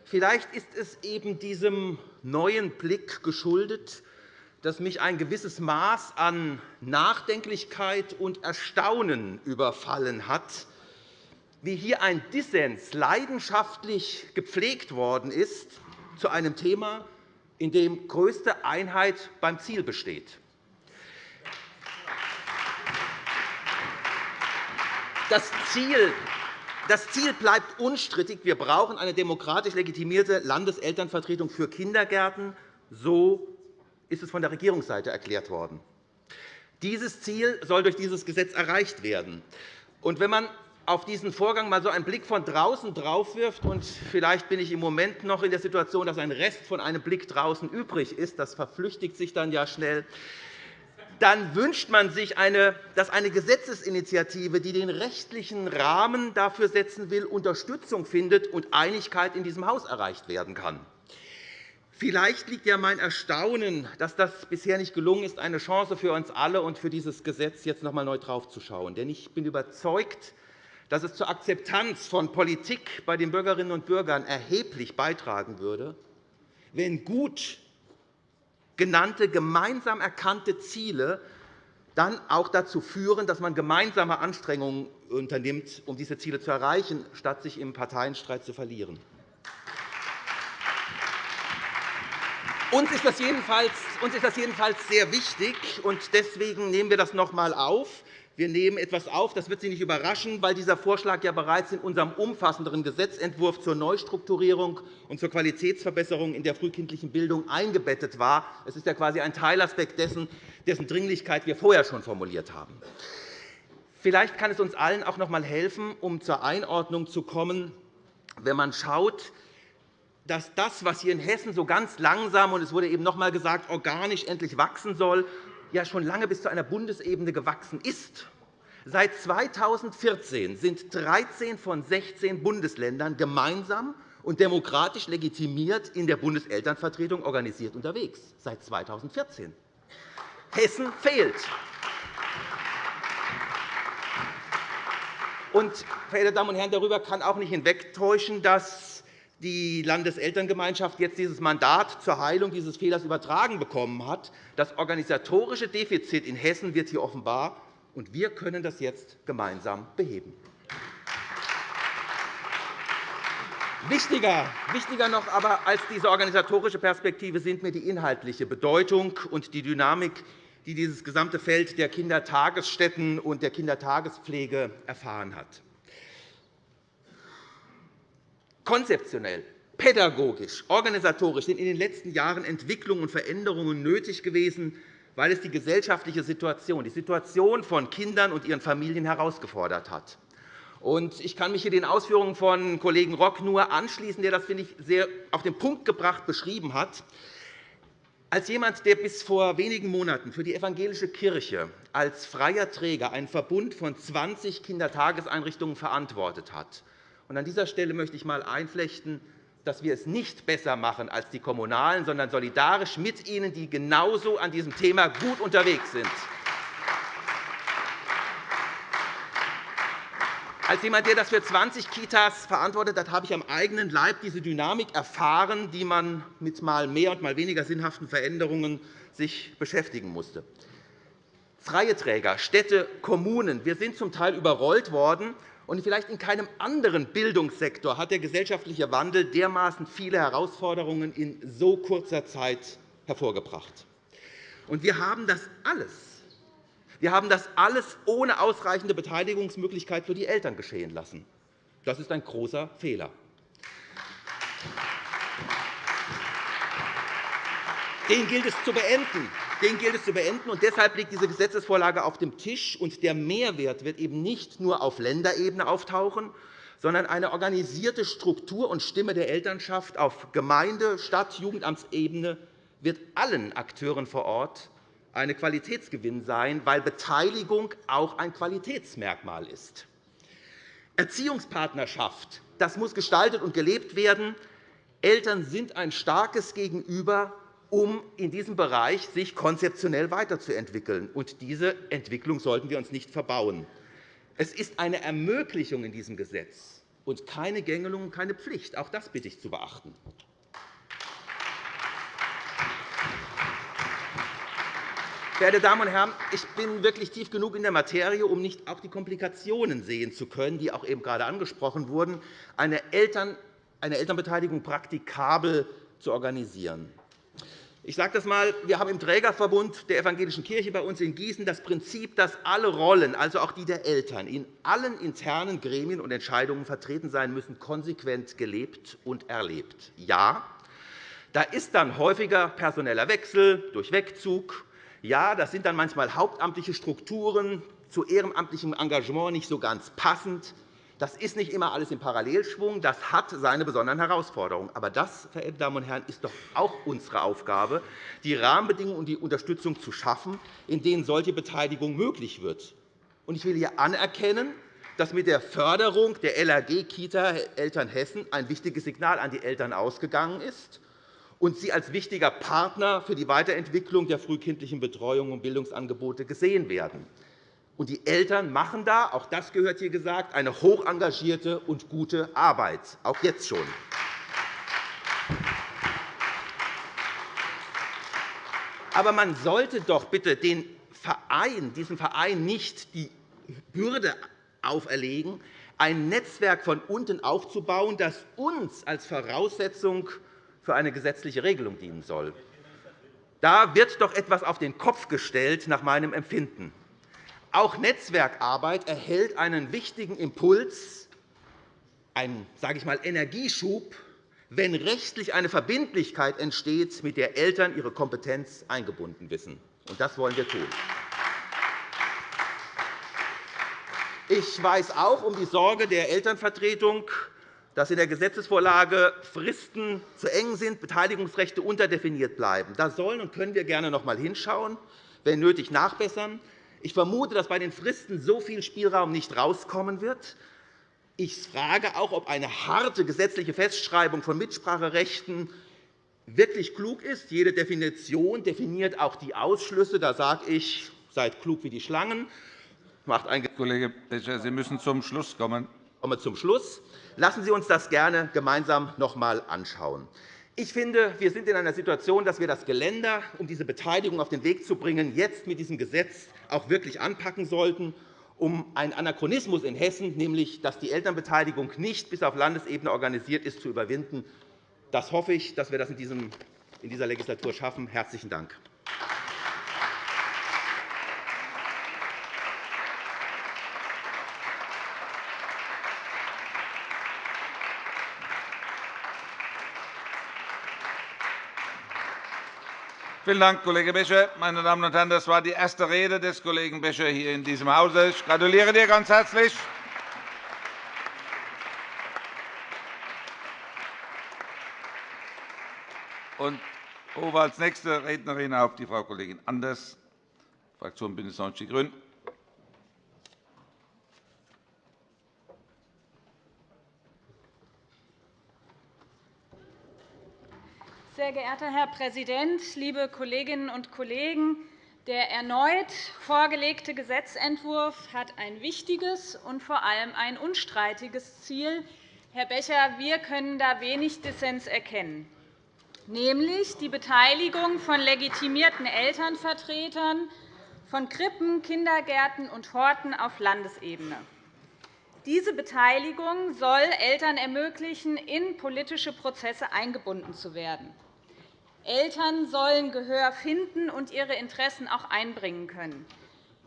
Vielleicht ist es eben diesem neuen Blick geschuldet, dass mich ein gewisses Maß an Nachdenklichkeit und Erstaunen überfallen hat, wie hier ein Dissens leidenschaftlich gepflegt worden ist zu einem Thema, in dem größte Einheit beim Ziel besteht. Das Ziel, das Ziel bleibt unstrittig. Wir brauchen eine demokratisch legitimierte Landeselternvertretung für Kindergärten. So ist es von der Regierungsseite erklärt worden. Dieses Ziel soll durch dieses Gesetz erreicht werden. Und wenn man auf diesen Vorgang mal so einen Blick von draußen drauf wirft, und vielleicht bin ich im Moment noch in der Situation, dass ein Rest von einem Blick draußen übrig ist, das verflüchtigt sich dann ja schnell, dann wünscht man sich, dass eine Gesetzesinitiative, die den rechtlichen Rahmen dafür setzen will, Unterstützung findet und Einigkeit in diesem Haus erreicht werden kann. Vielleicht liegt ja mein Erstaunen, dass das bisher nicht gelungen ist, eine Chance für uns alle und für dieses Gesetz jetzt noch einmal neu draufzuschauen. Denn ich bin überzeugt, dass es zur Akzeptanz von Politik bei den Bürgerinnen und Bürgern erheblich beitragen würde, wenn gut genannte, gemeinsam erkannte Ziele dann auch dazu führen, dass man gemeinsame Anstrengungen unternimmt, um diese Ziele zu erreichen, statt sich im Parteienstreit zu verlieren. Uns ist das jedenfalls, sehr wichtig, und deswegen nehmen wir das noch einmal auf. Wir nehmen etwas auf, das wird Sie nicht überraschen, weil dieser Vorschlag ja bereits in unserem umfassenderen Gesetzentwurf zur Neustrukturierung und zur Qualitätsverbesserung in der frühkindlichen Bildung eingebettet war. Es ist ja quasi ein Teilaspekt dessen, dessen Dringlichkeit wir vorher schon formuliert haben. Vielleicht kann es uns allen auch noch einmal helfen, um zur Einordnung zu kommen, wenn man schaut, dass das, was hier in Hessen so ganz langsam und es wurde eben noch einmal gesagt, organisch endlich wachsen soll, ja schon lange bis zu einer Bundesebene gewachsen ist. Seit 2014 sind 13 von 16 Bundesländern gemeinsam und demokratisch legitimiert in der Bundeselternvertretung organisiert unterwegs. Seit 2014. Hessen fehlt. Und, verehrte Damen und Herren, darüber kann auch nicht hinwegtäuschen, dass die Landeselterngemeinschaft jetzt dieses Mandat zur Heilung dieses Fehlers übertragen bekommen hat. Das organisatorische Defizit in Hessen wird hier offenbar, und wir können das jetzt gemeinsam beheben. Wichtiger, noch aber als diese organisatorische Perspektive sind mir die inhaltliche Bedeutung und die Dynamik, die dieses gesamte Feld der Kindertagesstätten und der Kindertagespflege erfahren hat. Konzeptionell, pädagogisch, organisatorisch sind in den letzten Jahren Entwicklungen und Veränderungen nötig gewesen, weil es die gesellschaftliche Situation, die Situation von Kindern und ihren Familien herausgefordert hat. Ich kann mich hier den Ausführungen von Kollegen Rock nur anschließen, der das, finde ich, sehr auf den Punkt gebracht beschrieben hat. Als jemand, der bis vor wenigen Monaten für die evangelische Kirche als freier Träger einen Verbund von 20 Kindertageseinrichtungen verantwortet hat, und an dieser Stelle möchte ich einmal einflechten, dass wir es nicht besser machen als die Kommunalen, sondern solidarisch mit ihnen, die genauso an diesem Thema gut unterwegs sind. Als jemand, der das für 20 Kitas verantwortet hat, habe ich am eigenen Leib diese Dynamik erfahren, die man mit mal mehr und mal weniger sinnhaften Veränderungen sich beschäftigen musste. Freie Träger, Städte, Kommunen, wir sind zum Teil überrollt worden. Und vielleicht in keinem anderen Bildungssektor hat der gesellschaftliche Wandel dermaßen viele Herausforderungen in so kurzer Zeit hervorgebracht. Und wir haben das alles wir haben das alles ohne ausreichende Beteiligungsmöglichkeit für die Eltern geschehen lassen. Das ist ein großer Fehler. Den gilt es zu beenden. Den gilt es zu beenden. Und deshalb liegt diese Gesetzesvorlage auf dem Tisch. Und der Mehrwert wird eben nicht nur auf Länderebene auftauchen, sondern eine organisierte Struktur und Stimme der Elternschaft auf Gemeinde-, Stadt-, Jugendamtsebene wird allen Akteuren vor Ort ein Qualitätsgewinn sein, weil Beteiligung auch ein Qualitätsmerkmal ist. Erziehungspartnerschaft das muss gestaltet und gelebt werden. Eltern sind ein starkes Gegenüber, um in diesem Bereich sich konzeptionell weiterzuentwickeln. Und diese Entwicklung sollten wir uns nicht verbauen. Es ist eine Ermöglichung in diesem Gesetz und keine Gängelung und keine Pflicht. Auch das bitte ich zu beachten. Verehrte Damen und Herren, ich bin wirklich tief genug in der Materie, um nicht auch die Komplikationen sehen zu können, die auch eben gerade angesprochen wurden, eine, Eltern, eine Elternbeteiligung praktikabel zu organisieren. Ich sage das einmal. Wir haben im Trägerverbund der Evangelischen Kirche bei uns in Gießen das Prinzip, dass alle Rollen, also auch die der Eltern, in allen internen Gremien und Entscheidungen vertreten sein müssen, konsequent gelebt und erlebt. Ja, da ist dann häufiger personeller Wechsel durch Wegzug, ja, das sind dann manchmal hauptamtliche Strukturen, zu ehrenamtlichem Engagement nicht so ganz passend. Das ist nicht immer alles im Parallelschwung. Das hat seine besonderen Herausforderungen. Aber das, verehrte Damen und Herren, ist doch auch unsere Aufgabe, die Rahmenbedingungen und die Unterstützung zu schaffen, in denen solche Beteiligung möglich wird. Ich will hier anerkennen, dass mit der Förderung der LAG Kita Eltern Hessen ein wichtiges Signal an die Eltern ausgegangen ist und sie als wichtiger Partner für die Weiterentwicklung der frühkindlichen Betreuung und Bildungsangebote gesehen werden. Und die Eltern machen da, auch das gehört hier gesagt, eine hoch engagierte und gute Arbeit, auch jetzt schon. Aber man sollte doch bitte den Verein, diesem Verein nicht die Bürde auferlegen, ein Netzwerk von unten aufzubauen, das uns als Voraussetzung für eine gesetzliche Regelung dienen soll. Da wird doch etwas auf den Kopf gestellt, nach meinem Empfinden. Auch Netzwerkarbeit erhält einen wichtigen Impuls, einen sage ich mal, Energieschub, wenn rechtlich eine Verbindlichkeit entsteht, mit der Eltern ihre Kompetenz eingebunden wissen. Und das wollen wir tun. Ich weiß auch um die Sorge der Elternvertretung, dass in der Gesetzesvorlage Fristen zu eng sind, Beteiligungsrechte unterdefiniert bleiben. Da sollen und können wir gerne noch einmal hinschauen, wenn nötig nachbessern. Ich vermute, dass bei den Fristen so viel Spielraum nicht herauskommen wird. Ich frage auch, ob eine harte gesetzliche Festschreibung von Mitspracherechten wirklich klug ist. Jede Definition definiert auch die Ausschlüsse. Da sage ich, seid klug wie die Schlangen. Macht ein Kollege Becher, Sie müssen zum Schluss kommen. Ich komme zum Schluss. Lassen Sie uns das gerne gemeinsam noch einmal anschauen. Ich finde, wir sind in einer Situation, dass wir das Geländer, um diese Beteiligung auf den Weg zu bringen, jetzt mit diesem Gesetz auch wirklich anpacken sollten, um einen Anachronismus in Hessen, nämlich dass die Elternbeteiligung nicht bis auf Landesebene organisiert ist, zu überwinden. Das hoffe ich, dass wir das in dieser Legislatur schaffen. – Herzlichen Dank. Vielen Dank, Kollege Becher. Meine Damen und Herren, das war die erste Rede des Kollegen Becher hier in diesem Hause. Ich gratuliere dir ganz herzlich. Und rufe als nächste Rednerin auf die Frau Kollegin Anders, Fraktion BÜNDNIS 90 die GRÜNEN. Sehr geehrter Herr Präsident, liebe Kolleginnen und Kollegen! Der erneut vorgelegte Gesetzentwurf hat ein wichtiges und vor allem ein unstreitiges Ziel. Herr Becher, wir können da wenig Dissens erkennen, nämlich die Beteiligung von legitimierten Elternvertretern von Krippen, Kindergärten und Horten auf Landesebene. Diese Beteiligung soll Eltern ermöglichen, in politische Prozesse eingebunden zu werden. Eltern sollen Gehör finden und ihre Interessen auch einbringen können.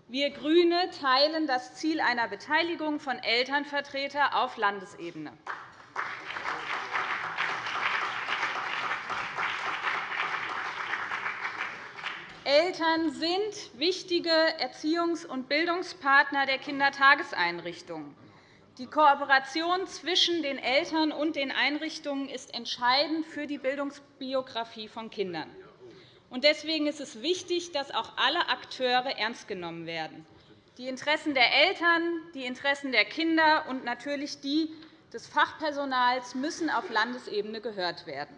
Wir GRÜNE teilen das Ziel einer Beteiligung von Elternvertretern auf Landesebene. Eltern sind wichtige Erziehungs- und Bildungspartner der Kindertageseinrichtungen. Die Kooperation zwischen den Eltern und den Einrichtungen ist entscheidend für die Bildungsbiografie von Kindern. Deswegen ist es wichtig, dass auch alle Akteure ernst genommen werden. Die Interessen der Eltern, die Interessen der Kinder und natürlich die des Fachpersonals müssen auf Landesebene gehört werden.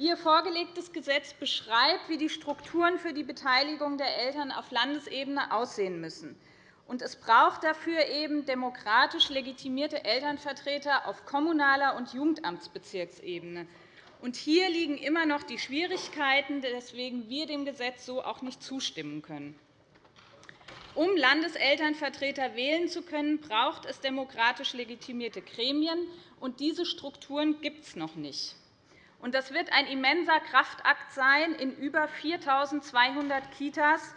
Ihr vorgelegtes Gesetz beschreibt, wie die Strukturen für die Beteiligung der Eltern auf Landesebene aussehen müssen. Es braucht dafür eben demokratisch legitimierte Elternvertreter auf kommunaler und Jugendamtsbezirksebene. Hier liegen immer noch die Schwierigkeiten, weswegen wir dem Gesetz so auch nicht zustimmen können. Um Landeselternvertreter wählen zu können, braucht es demokratisch legitimierte Gremien. und Diese Strukturen gibt es noch nicht. Das wird ein immenser Kraftakt sein, in über 4.200 Kitas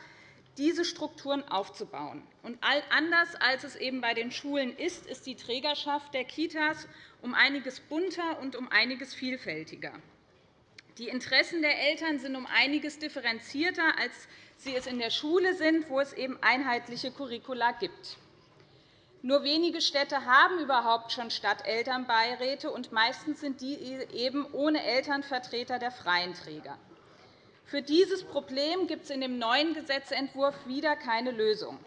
diese Strukturen aufzubauen. anders als es eben bei den Schulen ist, ist die Trägerschaft der Kitas um einiges bunter und um einiges vielfältiger. Die Interessen der Eltern sind um einiges differenzierter, als sie es in der Schule sind, wo es eben einheitliche Curricula gibt. Nur wenige Städte haben überhaupt schon Stadtelternbeiräte, und meistens sind die eben ohne Elternvertreter der freien Träger. Für dieses Problem gibt es in dem neuen Gesetzentwurf wieder keine Lösung.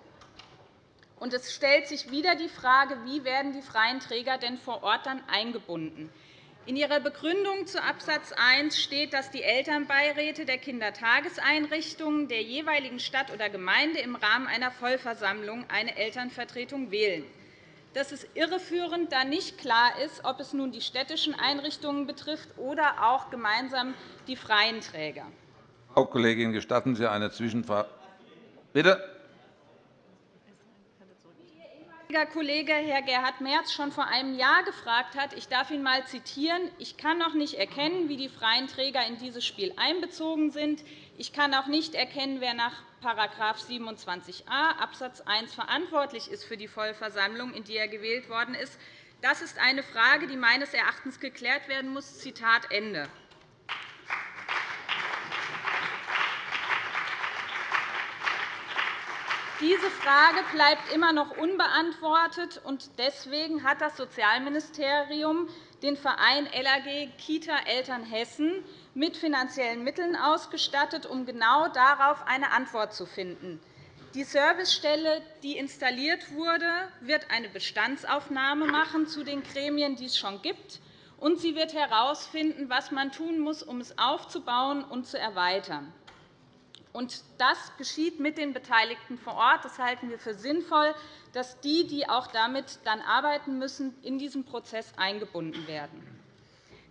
Und es stellt sich wieder die Frage, wie werden die freien Träger denn vor Ort dann eingebunden. In Ihrer Begründung zu Abs. 1 steht, dass die Elternbeiräte der Kindertageseinrichtungen der jeweiligen Stadt oder Gemeinde im Rahmen einer Vollversammlung eine Elternvertretung wählen. Das ist irreführend, da nicht klar ist, ob es nun die städtischen Einrichtungen betrifft oder auch gemeinsam die freien Träger. Frau Kollegin, gestatten Sie eine Zwischenfrage? Bitte? Kollege Herr Gerhard Merz schon vor einem Jahr gefragt hat. Ich darf ihn einmal zitieren. Ich kann noch nicht erkennen, wie die freien Träger in dieses Spiel einbezogen sind. Ich kann auch nicht erkennen, wer nach § 27a Abs. 1 verantwortlich ist für die Vollversammlung, in die er gewählt worden ist. Das ist eine Frage, die meines Erachtens geklärt werden muss. Zitat Ende. Diese Frage bleibt immer noch unbeantwortet. und Deswegen hat das Sozialministerium den Verein LAG Kita Eltern Hessen mit finanziellen Mitteln ausgestattet, um genau darauf eine Antwort zu finden. Die Servicestelle, die installiert wurde, wird eine Bestandsaufnahme machen zu den Gremien, die es schon gibt, und sie wird herausfinden, was man tun muss, um es aufzubauen und zu erweitern. Das geschieht mit den Beteiligten vor Ort. Das halten wir für sinnvoll, dass die, die auch damit dann arbeiten müssen, in diesen Prozess eingebunden werden.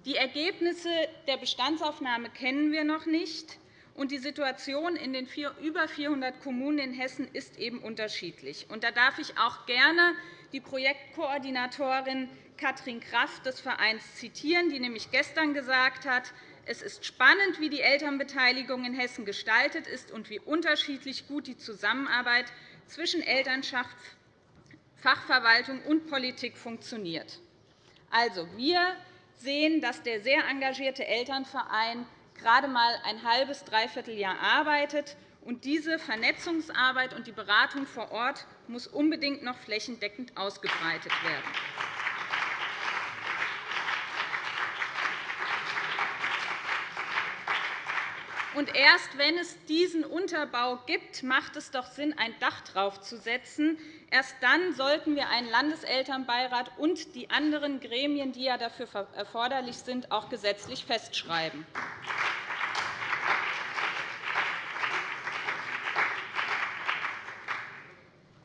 Die Ergebnisse der Bestandsaufnahme kennen wir noch nicht. und Die Situation in den über 400 Kommunen in Hessen ist eben unterschiedlich. Da darf ich auch gerne die Projektkoordinatorin Katrin Kraft des Vereins zitieren, die nämlich gestern gesagt hat, es ist spannend, wie die Elternbeteiligung in Hessen gestaltet ist und wie unterschiedlich gut die Zusammenarbeit zwischen Elternschaft, Fachverwaltung und Politik funktioniert. Also, wir sehen, dass der sehr engagierte Elternverein gerade einmal ein halbes, dreiviertel Jahr arbeitet. Und diese Vernetzungsarbeit und die Beratung vor Ort muss unbedingt noch flächendeckend ausgebreitet werden. Und erst wenn es diesen Unterbau gibt, macht es doch Sinn, ein Dach draufzusetzen. Erst dann sollten wir einen Landeselternbeirat und die anderen Gremien, die ja dafür erforderlich sind, auch gesetzlich festschreiben.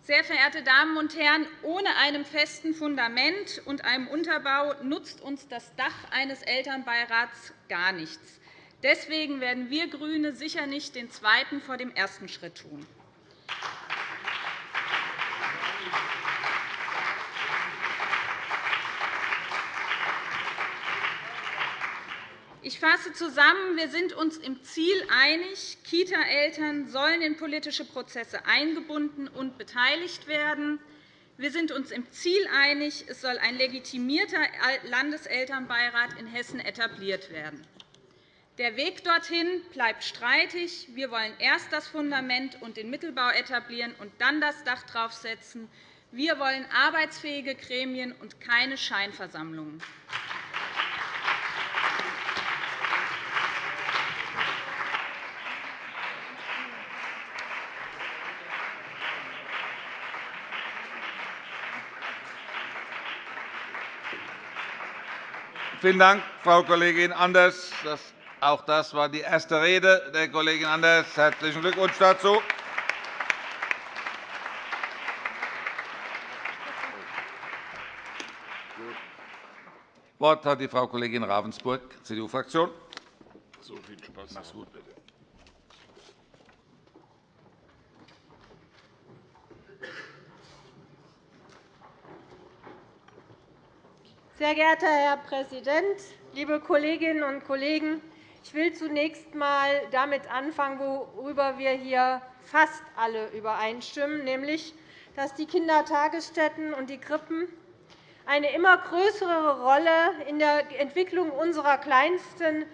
Sehr verehrte Damen und Herren, ohne einem festen Fundament und einem Unterbau nutzt uns das Dach eines Elternbeirats gar nichts. Deswegen werden wir GRÜNE sicher nicht den zweiten vor dem ersten Schritt tun. Ich fasse zusammen. Wir sind uns im Ziel einig. Kita-Eltern sollen in politische Prozesse eingebunden und beteiligt werden. Wir sind uns im Ziel einig. Es soll ein legitimierter Landeselternbeirat in Hessen etabliert werden. Der Weg dorthin bleibt streitig. Wir wollen erst das Fundament und den Mittelbau etablieren und dann das Dach draufsetzen. Wir wollen arbeitsfähige Gremien und keine Scheinversammlungen. Vielen Dank, Frau Kollegin Anders. Auch das war die erste Rede der Kollegin Anders. Herzlichen Glückwunsch dazu. Das Wort hat die Frau Kollegin Ravensburg, CDU-Fraktion. So viel Spaß. Mach's gut, bitte. Sehr geehrter Herr Präsident, liebe Kolleginnen und Kollegen! Ich will zunächst einmal damit anfangen, worüber wir hier fast alle übereinstimmen, nämlich dass die Kindertagesstätten und die Krippen eine immer größere Rolle in der Entwicklung unserer Kleinsten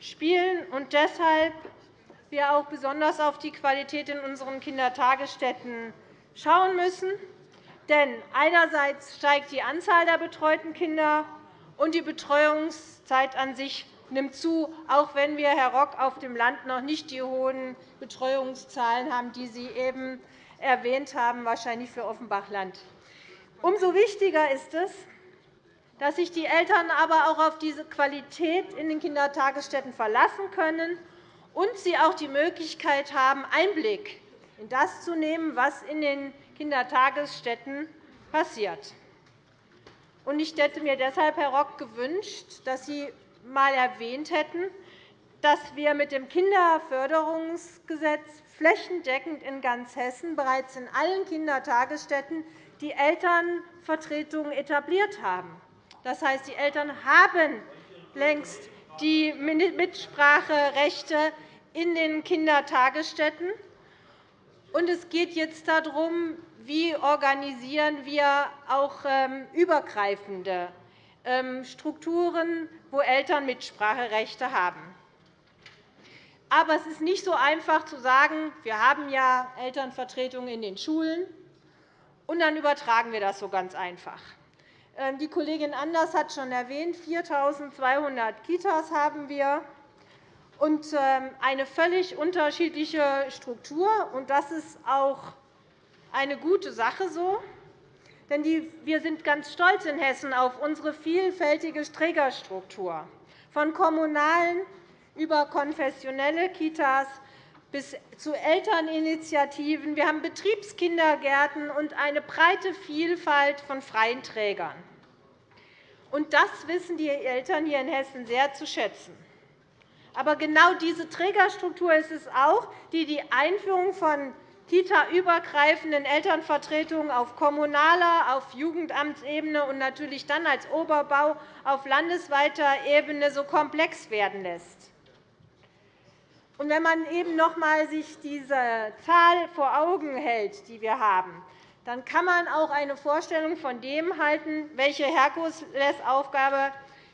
spielen und deshalb wir auch besonders auf die Qualität in unseren Kindertagesstätten schauen müssen. Denn einerseits steigt die Anzahl der betreuten Kinder, und die Betreuungszeit an sich nimmt zu, auch wenn wir, Herr Rock, auf dem Land noch nicht die hohen Betreuungszahlen haben, die Sie eben erwähnt haben, wahrscheinlich für Offenbach-Land. Umso wichtiger ist es, dass sich die Eltern aber auch auf diese Qualität in den Kindertagesstätten verlassen können und sie auch die Möglichkeit haben, Einblick in das zu nehmen, was in den Kindertagesstätten passiert. Ich hätte mir deshalb, Herr Rock, gewünscht, dass Sie einmal erwähnt hätten, dass wir mit dem Kinderförderungsgesetz flächendeckend in ganz Hessen bereits in allen Kindertagesstätten die Elternvertretungen etabliert haben. Das heißt, die Eltern haben längst die Mitspracherechte in den Kindertagesstätten. Es geht jetzt darum, wie organisieren wir auch ähm, übergreifende Strukturen, wo Eltern Mitspracherechte haben. Aber es ist nicht so einfach zu sagen, wir haben ja Elternvertretungen in den Schulen, und dann übertragen wir das so ganz einfach. Ähm, die Kollegin Anders hat schon erwähnt, 4.200 Kitas haben wir und eine völlig unterschiedliche Struktur. Das ist auch eine gute Sache so. Denn wir sind ganz stolz in Hessen auf unsere vielfältige Trägerstruktur, von kommunalen über konfessionelle Kitas bis zu Elterninitiativen. Wir haben Betriebskindergärten und eine breite Vielfalt von freien Trägern. Und das wissen die Eltern hier in Hessen sehr zu schätzen. Aber genau diese Trägerstruktur ist es auch, die die Einführung von Kita-übergreifenden Elternvertretungen auf kommunaler, auf Jugendamtsebene und natürlich dann als Oberbau auf landesweiter Ebene so komplex werden lässt. wenn man eben noch einmal sich diese Zahl vor Augen hält, die wir haben, dann kann man auch eine Vorstellung von dem halten, welche Herkulesaufgabe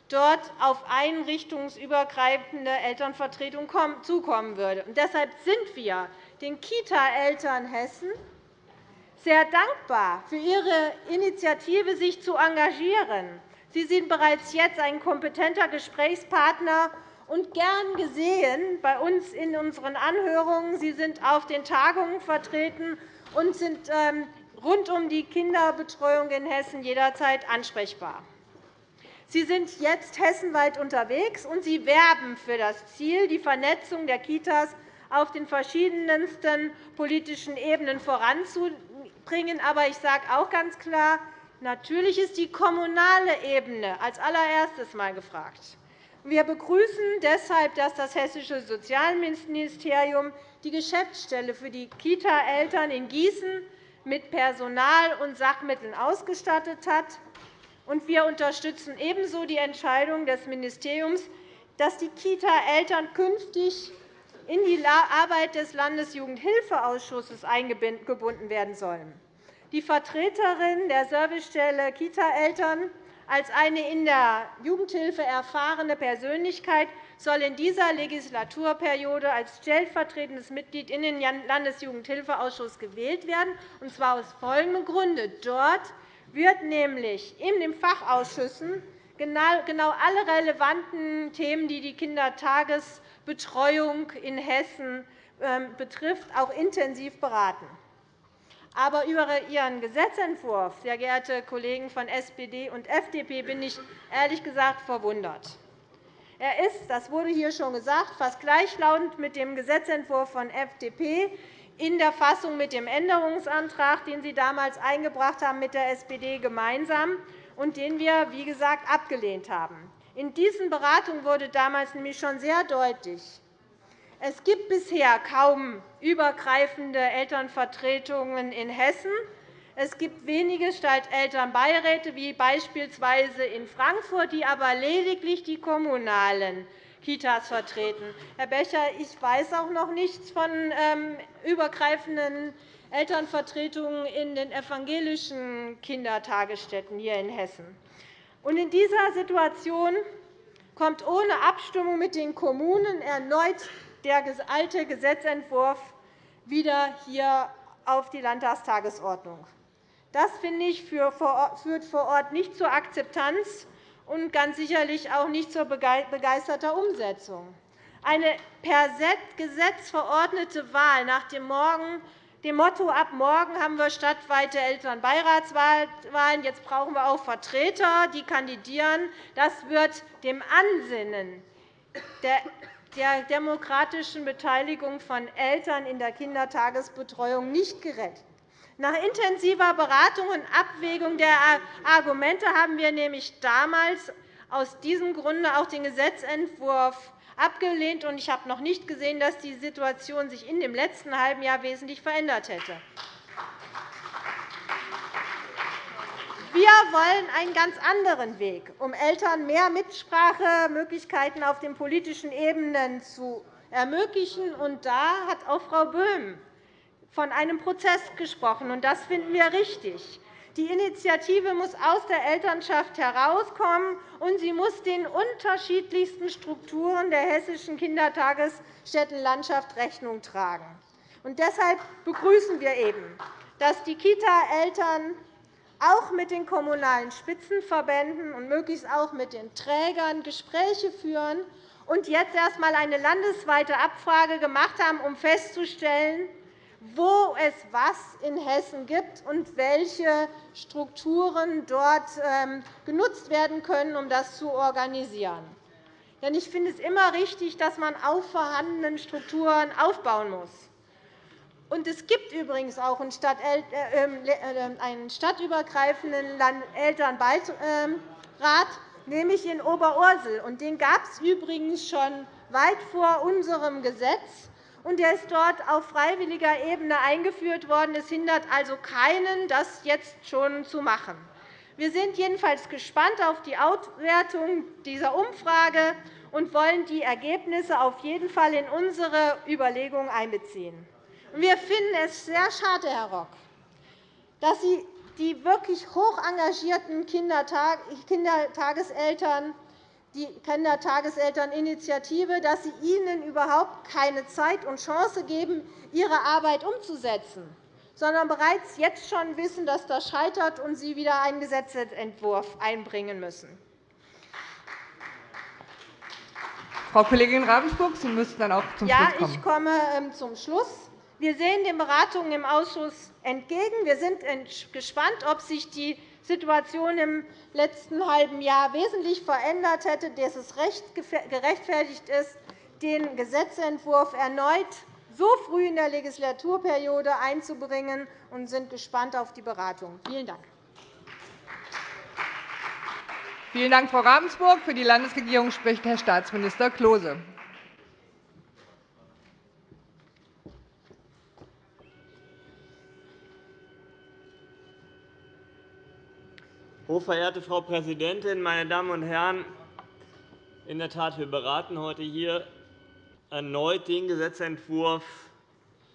dort auf einrichtungsübergreifende Elternvertretung zukommen würde. Und deshalb sind wir den Kita-Eltern Hessen sehr dankbar für Ihre Initiative, sich zu engagieren. Sie sind bereits jetzt ein kompetenter Gesprächspartner und gern gesehen bei uns in unseren Anhörungen. Sie sind auf den Tagungen vertreten und sind ähm, rund um die Kinderbetreuung in Hessen jederzeit ansprechbar. Sie sind jetzt hessenweit unterwegs, und Sie werben für das Ziel, die Vernetzung der Kitas auf den verschiedensten politischen Ebenen voranzubringen. Aber ich sage auch ganz klar, natürlich ist die kommunale Ebene als allererstes mal gefragt. Wir begrüßen deshalb, dass das Hessische Sozialministerium die Geschäftsstelle für die Kita-Eltern in Gießen mit Personal und Sachmitteln ausgestattet hat. Wir unterstützen ebenso die Entscheidung des Ministeriums, dass die Kita-Eltern künftig in die Arbeit des Landesjugendhilfeausschusses eingebunden werden sollen. Die Vertreterin der Servicestelle Kita-Eltern als eine in der Jugendhilfe erfahrene Persönlichkeit soll in dieser Legislaturperiode als stellvertretendes Mitglied in den Landesjugendhilfeausschuss gewählt werden, und zwar aus folgendem Grunde. Dort wird nämlich in den Fachausschüssen genau, genau alle relevanten Themen, die die Kindertagesbetreuung in Hessen ähm, betrifft, auch intensiv beraten. Aber über Ihren Gesetzentwurf, sehr geehrte Kollegen von SPD und FDP, bin ich ehrlich gesagt verwundert. Er ist, das wurde hier schon gesagt, fast gleichlautend mit dem Gesetzentwurf von FDP in der Fassung mit dem Änderungsantrag, den Sie damals eingebracht haben mit der SPD gemeinsam und den wir, wie gesagt, abgelehnt haben. In diesen Beratungen wurde damals nämlich schon sehr deutlich, es gibt bisher kaum übergreifende Elternvertretungen in Hessen. Es gibt wenige Stadtelternbeiräte, wie beispielsweise in Frankfurt, die aber lediglich die kommunalen Kitas vertreten. Herr Becher, ich weiß auch noch nichts von ähm, übergreifenden Elternvertretungen in den evangelischen Kindertagesstätten hier in Hessen. In dieser Situation kommt ohne Abstimmung mit den Kommunen erneut der alte Gesetzentwurf wieder hier auf die Landtagstagesordnung. Das finde ich führt vor Ort nicht zur Akzeptanz und ganz sicherlich auch nicht zur begeisterter Umsetzung. Eine per Gesetz verordnete Wahl nach dem Motto, ab morgen haben wir stadtweite Elternbeiratswahlen, jetzt brauchen wir auch Vertreter, die kandidieren, das wird dem Ansinnen der demokratischen Beteiligung von Eltern in der Kindertagesbetreuung nicht gerecht. Nach intensiver Beratung und Abwägung der Argumente haben wir nämlich damals aus diesem Grunde auch den Gesetzentwurf abgelehnt. Ich habe noch nicht gesehen, dass die Situation sich in dem letzten halben Jahr wesentlich verändert hätte. Wir wollen einen ganz anderen Weg, um Eltern mehr Mitsprachemöglichkeiten auf den politischen Ebenen zu ermöglichen. Und da hat auch Frau Böhm von einem Prozess gesprochen. Und das finden wir richtig. Die Initiative muss aus der Elternschaft herauskommen, und sie muss den unterschiedlichsten Strukturen der hessischen Kindertagesstättenlandschaft Rechnung tragen. Und deshalb begrüßen wir eben, dass die Kita-Eltern auch mit den Kommunalen Spitzenverbänden und möglichst auch mit den Trägern Gespräche führen und jetzt erst einmal eine landesweite Abfrage gemacht haben, um festzustellen, wo es was in Hessen gibt und welche Strukturen dort ähm, genutzt werden können, um das zu organisieren. Ich finde es immer richtig, dass man auf vorhandenen Strukturen aufbauen muss. Und es gibt übrigens auch einen äh, ähm, äh, stadtübergreifenden Elternbeirat, nämlich in Oberursel. Den gab es übrigens schon weit vor unserem Gesetz. Und der ist dort auf freiwilliger Ebene eingeführt worden. Es hindert also keinen, das jetzt schon zu machen. Wir sind jedenfalls gespannt auf die Auswertung dieser Umfrage und wollen die Ergebnisse auf jeden Fall in unsere Überlegungen einbeziehen. Wir finden es sehr schade, Herr Rock, dass Sie die wirklich hoch engagierten Kindertageseltern die Kindertageselterninitiative, dass Sie ihnen überhaupt keine Zeit und Chance geben, ihre Arbeit umzusetzen, sondern bereits jetzt schon wissen, dass das scheitert und Sie wieder einen Gesetzentwurf einbringen müssen. Frau Kollegin Ravensburg, Sie müssen dann auch zum ja, Schluss kommen. Ja, ich komme ähm, zum Schluss. Wir sehen den Beratungen im Ausschuss entgegen. Wir sind gespannt, ob sich die Situation im letzten halben Jahr wesentlich verändert hätte, dass es gerechtfertigt ist, den Gesetzentwurf erneut so früh in der Legislaturperiode einzubringen, und sind gespannt auf die Beratung. Vielen Dank. Vielen Dank, Frau Ravensburg. Für die Landesregierung spricht Herr Staatsminister Klose. Hochverehrte Frau Präsidentin, meine Damen und Herren! In der Tat, wir beraten heute hier erneut den Gesetzentwurf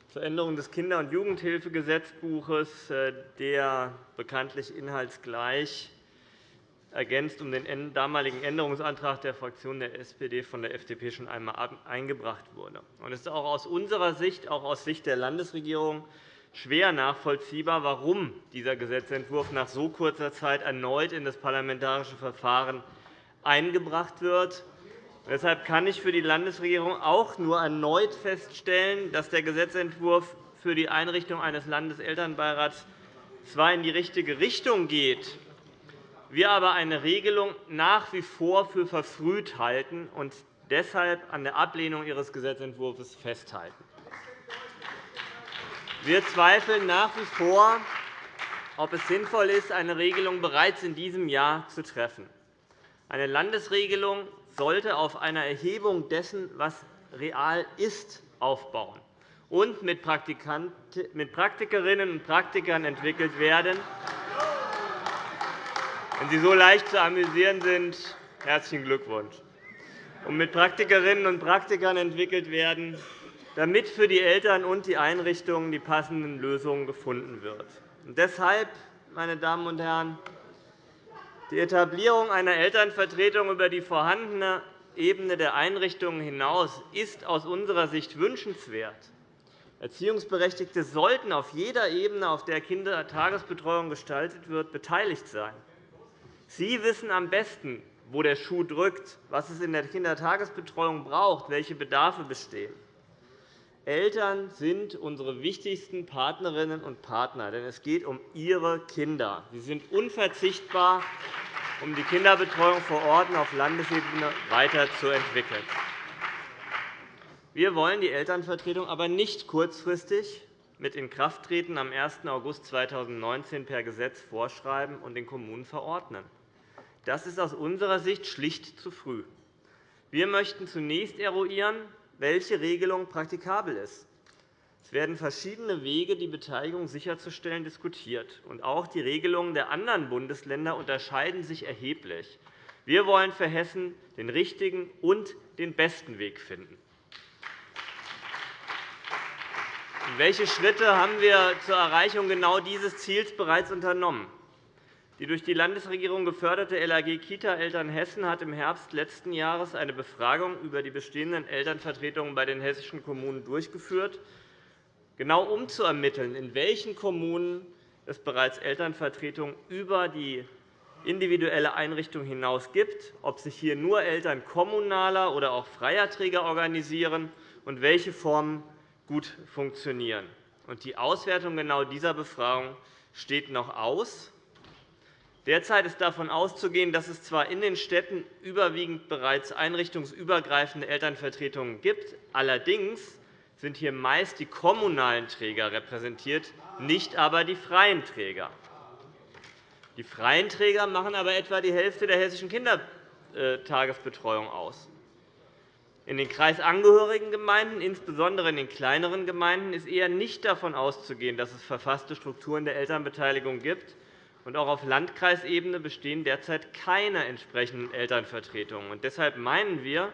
zur Änderung des Kinder- und Jugendhilfegesetzbuches, äh, der bekanntlich inhaltsgleich ergänzt um den damaligen Änderungsantrag der Fraktion der SPD von der FDP schon einmal eingebracht wurde. Es ist auch aus unserer Sicht, auch aus Sicht der Landesregierung, schwer nachvollziehbar, warum dieser Gesetzentwurf nach so kurzer Zeit erneut in das parlamentarische Verfahren eingebracht wird. Deshalb kann ich für die Landesregierung auch nur erneut feststellen, dass der Gesetzentwurf für die Einrichtung eines Landeselternbeirats zwar in die richtige Richtung geht, wir aber eine Regelung nach wie vor für verfrüht halten und deshalb an der Ablehnung Ihres Gesetzentwurfs festhalten. Wir zweifeln nach wie vor, ob es sinnvoll ist, eine Regelung bereits in diesem Jahr zu treffen. Eine Landesregelung sollte auf einer Erhebung dessen, was real ist, aufbauen und mit Praktikerinnen und Praktikern entwickelt werden, wenn Sie so leicht zu amüsieren sind, herzlichen Glückwunsch. Und mit Praktikerinnen und Praktikern entwickelt werden, damit für die Eltern und die Einrichtungen die passenden Lösungen gefunden wird. Und deshalb, meine Damen und Herren, die Etablierung einer Elternvertretung über die vorhandene Ebene der Einrichtungen hinaus ist aus unserer Sicht wünschenswert. Erziehungsberechtigte sollten auf jeder Ebene, auf der Kindertagesbetreuung gestaltet wird, beteiligt sein. Sie wissen am besten, wo der Schuh drückt, was es in der Kindertagesbetreuung braucht, welche Bedarfe bestehen. Eltern sind unsere wichtigsten Partnerinnen und Partner, denn es geht um ihre Kinder. Sie sind unverzichtbar, um die Kinderbetreuung vor Ort auf Landesebene weiterzuentwickeln. Wir wollen die Elternvertretung aber nicht kurzfristig mit Inkrafttreten am 1. August 2019 per Gesetz vorschreiben und den Kommunen verordnen. Das ist aus unserer Sicht schlicht zu früh. Wir möchten zunächst eruieren, welche Regelung praktikabel ist. Es werden verschiedene Wege, die Beteiligung sicherzustellen, diskutiert. Und auch die Regelungen der anderen Bundesländer unterscheiden sich erheblich. Wir wollen für Hessen den richtigen und den besten Weg finden. Welche Schritte haben wir zur Erreichung genau dieses Ziels bereits unternommen? Die durch die Landesregierung geförderte LAG Kita-Eltern Hessen hat im Herbst letzten Jahres eine Befragung über die bestehenden Elternvertretungen bei den hessischen Kommunen durchgeführt, genau um zu ermitteln, in welchen Kommunen es bereits Elternvertretungen über die individuelle Einrichtung hinaus gibt, ob sich hier nur Eltern kommunaler oder auch freier Träger organisieren und welche Formen gut funktionieren. Die Auswertung genau dieser Befragung steht noch aus. Derzeit ist davon auszugehen, dass es zwar in den Städten überwiegend bereits einrichtungsübergreifende Elternvertretungen gibt, allerdings sind hier meist die kommunalen Träger repräsentiert, nicht aber die freien Träger. Die freien Träger machen aber etwa die Hälfte der hessischen Kindertagesbetreuung aus. In den kreisangehörigen Gemeinden, insbesondere in den kleineren Gemeinden, ist eher nicht davon auszugehen, dass es verfasste Strukturen der Elternbeteiligung gibt, auch auf Landkreisebene bestehen derzeit keine entsprechenden Elternvertretungen. deshalb meinen wir,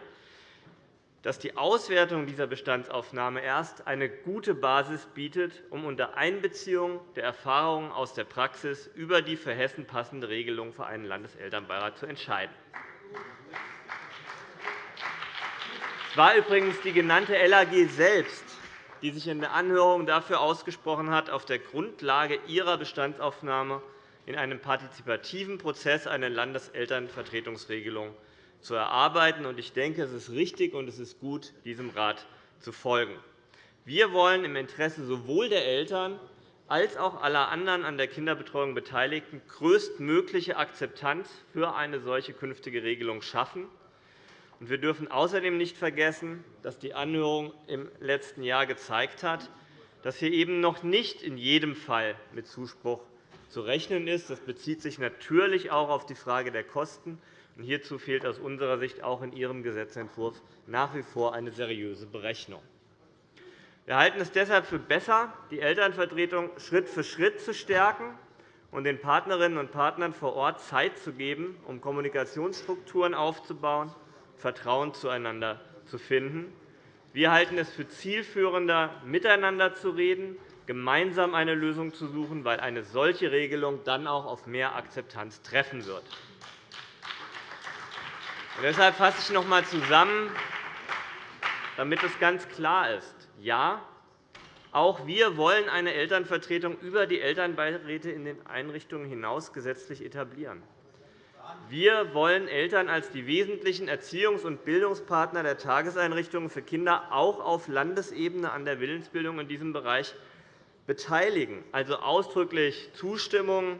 dass die Auswertung dieser Bestandsaufnahme erst eine gute Basis bietet, um unter Einbeziehung der Erfahrungen aus der Praxis über die für Hessen passende Regelung für einen Landeselternbeirat zu entscheiden. Es war übrigens die genannte LAG selbst, die sich in der Anhörung dafür ausgesprochen hat, auf der Grundlage ihrer Bestandsaufnahme in einem partizipativen Prozess eine Landeselternvertretungsregelung zu erarbeiten. Ich denke, es ist richtig und es ist gut, diesem Rat zu folgen. Wir wollen im Interesse sowohl der Eltern als auch aller anderen an der Kinderbetreuung Beteiligten größtmögliche Akzeptanz für eine solche künftige Regelung schaffen. Wir dürfen außerdem nicht vergessen, dass die Anhörung im letzten Jahr gezeigt hat, dass hier eben noch nicht in jedem Fall mit Zuspruch zu rechnen ist. Das bezieht sich natürlich auch auf die Frage der Kosten. Hierzu fehlt aus unserer Sicht auch in Ihrem Gesetzentwurf nach wie vor eine seriöse Berechnung. Wir halten es deshalb für besser, die Elternvertretung Schritt für Schritt zu stärken und den Partnerinnen und Partnern vor Ort Zeit zu geben, um Kommunikationsstrukturen aufzubauen, Vertrauen zueinander zu finden. Wir halten es für zielführender, miteinander zu reden, gemeinsam eine Lösung zu suchen, weil eine solche Regelung dann auch auf mehr Akzeptanz treffen wird. Deshalb fasse ich noch einmal zusammen, damit es ganz klar ist. Ja, auch wir wollen eine Elternvertretung über die Elternbeiräte in den Einrichtungen hinaus gesetzlich etablieren. Wir wollen Eltern als die wesentlichen Erziehungs- und Bildungspartner der Tageseinrichtungen für Kinder auch auf Landesebene an der Willensbildung in diesem Bereich beteiligen, also ausdrücklich Zustimmung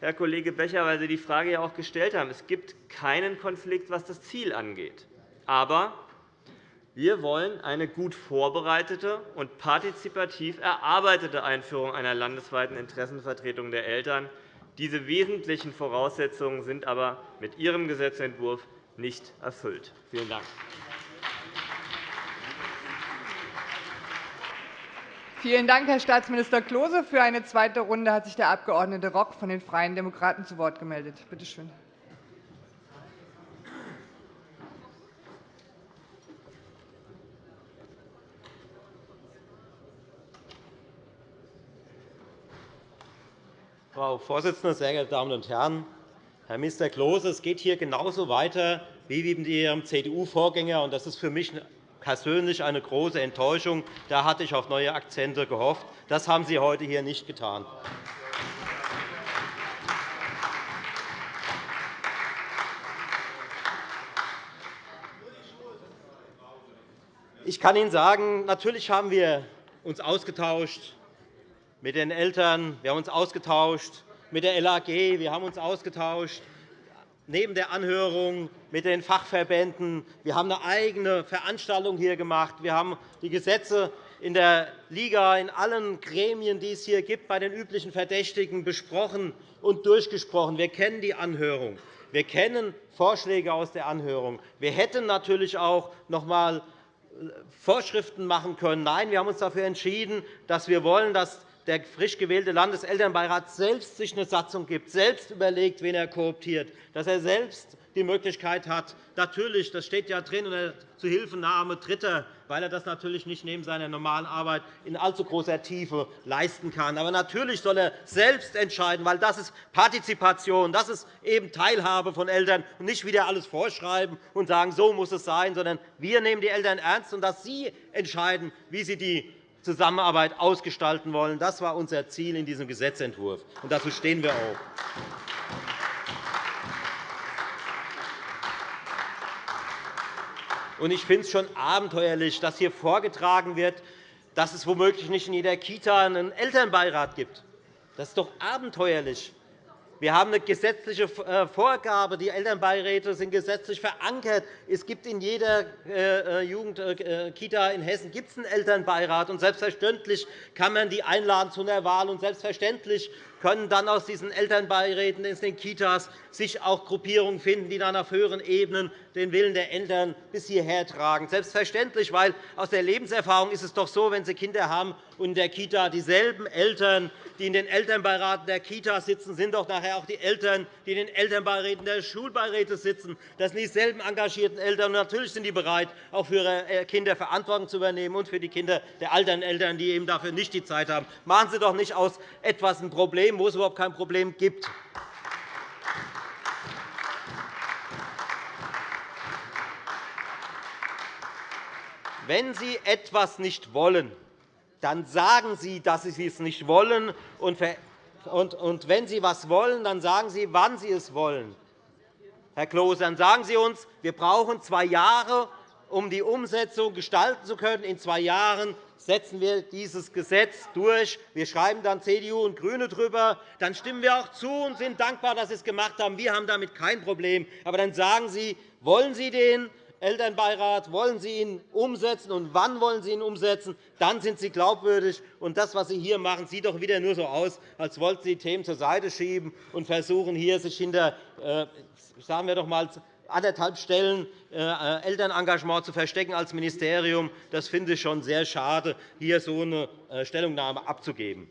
Herr Kollege Becher, weil Sie die Frage ja auch gestellt haben. Es gibt keinen Konflikt, was das Ziel angeht. Aber wir wollen eine gut vorbereitete und partizipativ erarbeitete Einführung einer landesweiten Interessenvertretung der Eltern. Diese wesentlichen Voraussetzungen sind aber mit Ihrem Gesetzentwurf nicht erfüllt. Vielen Dank. Vielen Dank, Herr Staatsminister Klose. Für eine zweite Runde hat sich der Abg. Rock von den Freien Demokraten zu Wort gemeldet. Bitte schön. Frau Vorsitzende, sehr geehrte Damen und Herren! Herr Minister Klose, es geht hier genauso weiter wie mit Ihrem CDU-Vorgänger. Das ist für mich persönlich eine große Enttäuschung. Da hatte ich auf neue Akzente gehofft. Das haben Sie heute hier nicht getan. Ich kann Ihnen sagen, natürlich haben wir uns ausgetauscht mit den Eltern, wir haben uns ausgetauscht mit der LAG, wir haben uns ausgetauscht neben der Anhörung mit den Fachverbänden. Wir haben eine eigene Veranstaltung hier gemacht. Wir haben die Gesetze in der Liga, in allen Gremien, die es hier gibt, bei den üblichen Verdächtigen besprochen und durchgesprochen. Wir kennen die Anhörung. Wir kennen Vorschläge aus der Anhörung. Wir hätten natürlich auch noch einmal Vorschriften machen können. Nein, wir haben uns dafür entschieden, dass wir wollen, dass der frisch gewählte Landeselternbeirat selbst sich eine Satzung gibt, selbst überlegt, wen er kooptiert, dass er selbst die Möglichkeit hat, natürlich, das steht ja drin, unter Zuhilfenahme Dritter, weil er das natürlich nicht neben seiner normalen Arbeit in allzu großer Tiefe leisten kann. Aber natürlich soll er selbst entscheiden, weil das ist Partizipation, das ist eben Teilhabe von Eltern und nicht wieder alles vorschreiben und sagen, so muss es sein, sondern wir nehmen die Eltern ernst und dass sie entscheiden, wie sie die Zusammenarbeit ausgestalten wollen. Das war unser Ziel in diesem Gesetzentwurf, und dazu stehen wir auch. Ich finde es schon abenteuerlich, dass hier vorgetragen wird, dass es womöglich nicht in jeder Kita einen Elternbeirat gibt. Das ist doch abenteuerlich. Wir haben eine gesetzliche äh, Vorgabe. Die Elternbeiräte sind gesetzlich verankert. Es gibt in jeder äh, äh, Jugendkita in Hessen einen Elternbeirat. Und selbstverständlich kann man die einladen zu einer Wahl. Und selbstverständlich können dann aus diesen Elternbeiräten in den Kitas sich auch Gruppierungen finden, die dann auf höheren Ebenen den Willen der Eltern bis hierher tragen. Selbstverständlich, weil aus der Lebenserfahrung ist es doch so, wenn Sie Kinder haben und in der Kita dieselben Eltern, die in den Elternbeiraten der Kita sitzen, sind doch nachher auch die Eltern, die in den Elternbeiräten der Schulbeiräte sitzen. Das sind dieselben engagierten Eltern. Natürlich sind die bereit, auch für ihre äh, Kinder Verantwortung zu übernehmen und für die Kinder der alteren Eltern, die eben dafür nicht die Zeit haben. Machen Sie doch nicht aus etwas ein Problem, wo es überhaupt kein Problem gibt. Wenn Sie etwas nicht wollen, dann sagen Sie, dass Sie es nicht wollen. Und wenn Sie etwas wollen, dann sagen Sie, wann Sie es wollen. Herr Klose, dann sagen Sie uns, wir brauchen zwei Jahre, um die Umsetzung gestalten zu können. In zwei Jahren setzen wir dieses Gesetz durch. Wir schreiben dann CDU und GRÜNE drüber. Dann stimmen wir auch zu und sind dankbar, dass Sie es gemacht haben. Wir haben damit kein Problem. Aber dann sagen Sie, wollen Sie den Elternbeirat, wollen Sie ihn umsetzen und wann wollen Sie ihn umsetzen, dann sind Sie glaubwürdig. Und das, was Sie hier machen, sieht doch wieder nur so aus, als wollten Sie Themen zur Seite schieben und versuchen, hier sich hinter äh, sagen wir doch mal, anderthalb Stellen äh, Elternengagement zu verstecken als Ministerium. Das finde ich schon sehr schade, hier so eine äh, Stellungnahme abzugeben.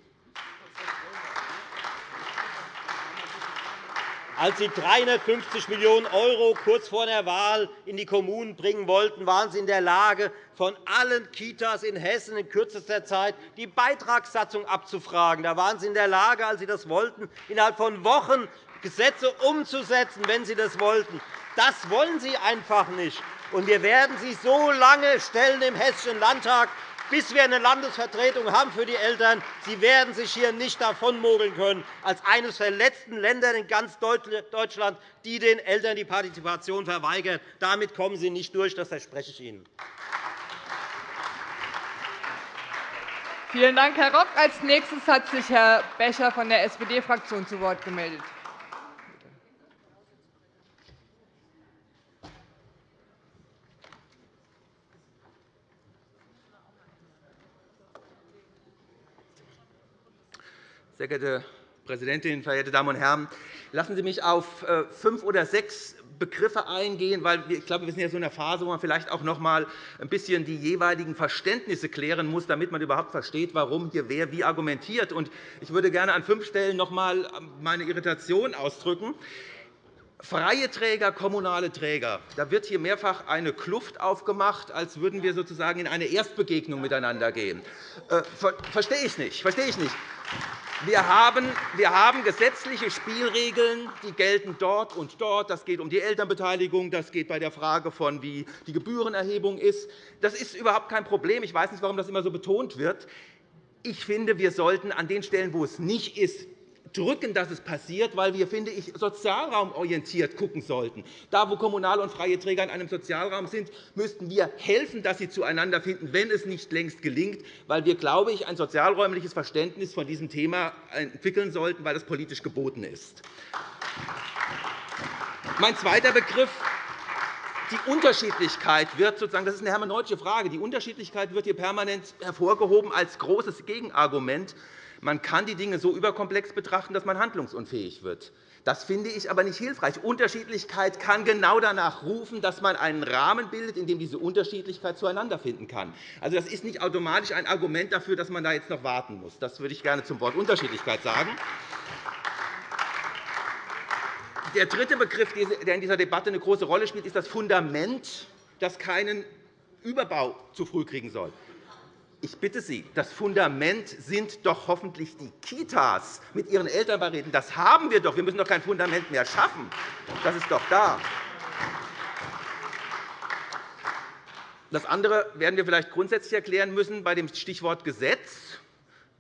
Als Sie 350 Millionen € kurz vor der Wahl in die Kommunen bringen wollten, waren Sie in der Lage, von allen Kitas in Hessen in kürzester Zeit die Beitragssatzung abzufragen. Da waren Sie in der Lage, als Sie das wollten, innerhalb von Wochen Gesetze umzusetzen, wenn Sie das wollten. Das wollen Sie einfach nicht. Und wir werden Sie so lange stellen im Hessischen Landtag, bis wir eine Landesvertretung haben für die Eltern. Sie werden sich hier nicht davonmogeln können, als eines der letzten Länder in ganz Deutschland, die den Eltern die Partizipation verweigert. Damit kommen Sie nicht durch, das verspreche ich Ihnen. Vielen Dank, Herr Rock. Als nächstes hat sich Herr Becher von der SPD-Fraktion zu Wort gemeldet. Sehr geehrte Präsidentin, verehrte Damen und Herren! Lassen Sie mich auf äh, fünf oder sechs Begriffe eingehen, weil ich glaube, wir sind ja so in einer Phase, wo man vielleicht auch noch einmal ein bisschen die jeweiligen Verständnisse klären muss, damit man überhaupt versteht, warum hier wer wie argumentiert. Ich würde gerne an fünf Stellen noch einmal meine Irritation ausdrücken. Freie Träger, kommunale Träger. Da wird hier mehrfach eine Kluft aufgemacht, als würden wir sozusagen in eine Erstbegegnung miteinander gehen. Äh, verstehe ich nicht. Verstehe ich nicht. Wir haben, gesetzliche Spielregeln, die gelten dort und dort. Das geht um die Elternbeteiligung, das geht bei der Frage von, wie die Gebührenerhebung ist. Das ist überhaupt kein Problem. Ich weiß nicht, warum das immer so betont wird. Ich finde, wir sollten an den Stellen, wo es nicht ist, drücken, dass es passiert, weil wir, finde ich, sozialraumorientiert gucken sollten. Da, wo kommunale und freie Träger in einem Sozialraum sind, müssten wir helfen, dass sie zueinander finden, wenn es nicht längst gelingt, weil wir, glaube ich, ein sozialräumliches Verständnis von diesem Thema entwickeln sollten, weil das politisch geboten ist. Mein zweiter Begriff die Unterschiedlichkeit wird sozusagen, das ist eine hermeneutische Frage. Die Unterschiedlichkeit wird hier permanent hervorgehoben als großes Gegenargument man kann die Dinge so überkomplex betrachten, dass man handlungsunfähig wird. Das finde ich aber nicht hilfreich. Unterschiedlichkeit kann genau danach rufen, dass man einen Rahmen bildet, in dem diese Unterschiedlichkeit zueinander finden kann. Also, das ist nicht automatisch ein Argument dafür, dass man da jetzt noch warten muss. Das würde ich gerne zum Wort Unterschiedlichkeit sagen. Der dritte Begriff, der in dieser Debatte eine große Rolle spielt, ist das Fundament, das keinen Überbau zu früh kriegen soll. Ich bitte Sie, das Fundament sind doch hoffentlich die Kitas mit ihren Elternbeiräten. Das haben wir doch. Wir müssen doch kein Fundament mehr schaffen. Das ist doch da. Das andere werden wir vielleicht grundsätzlich erklären müssen. Bei dem Stichwort Gesetz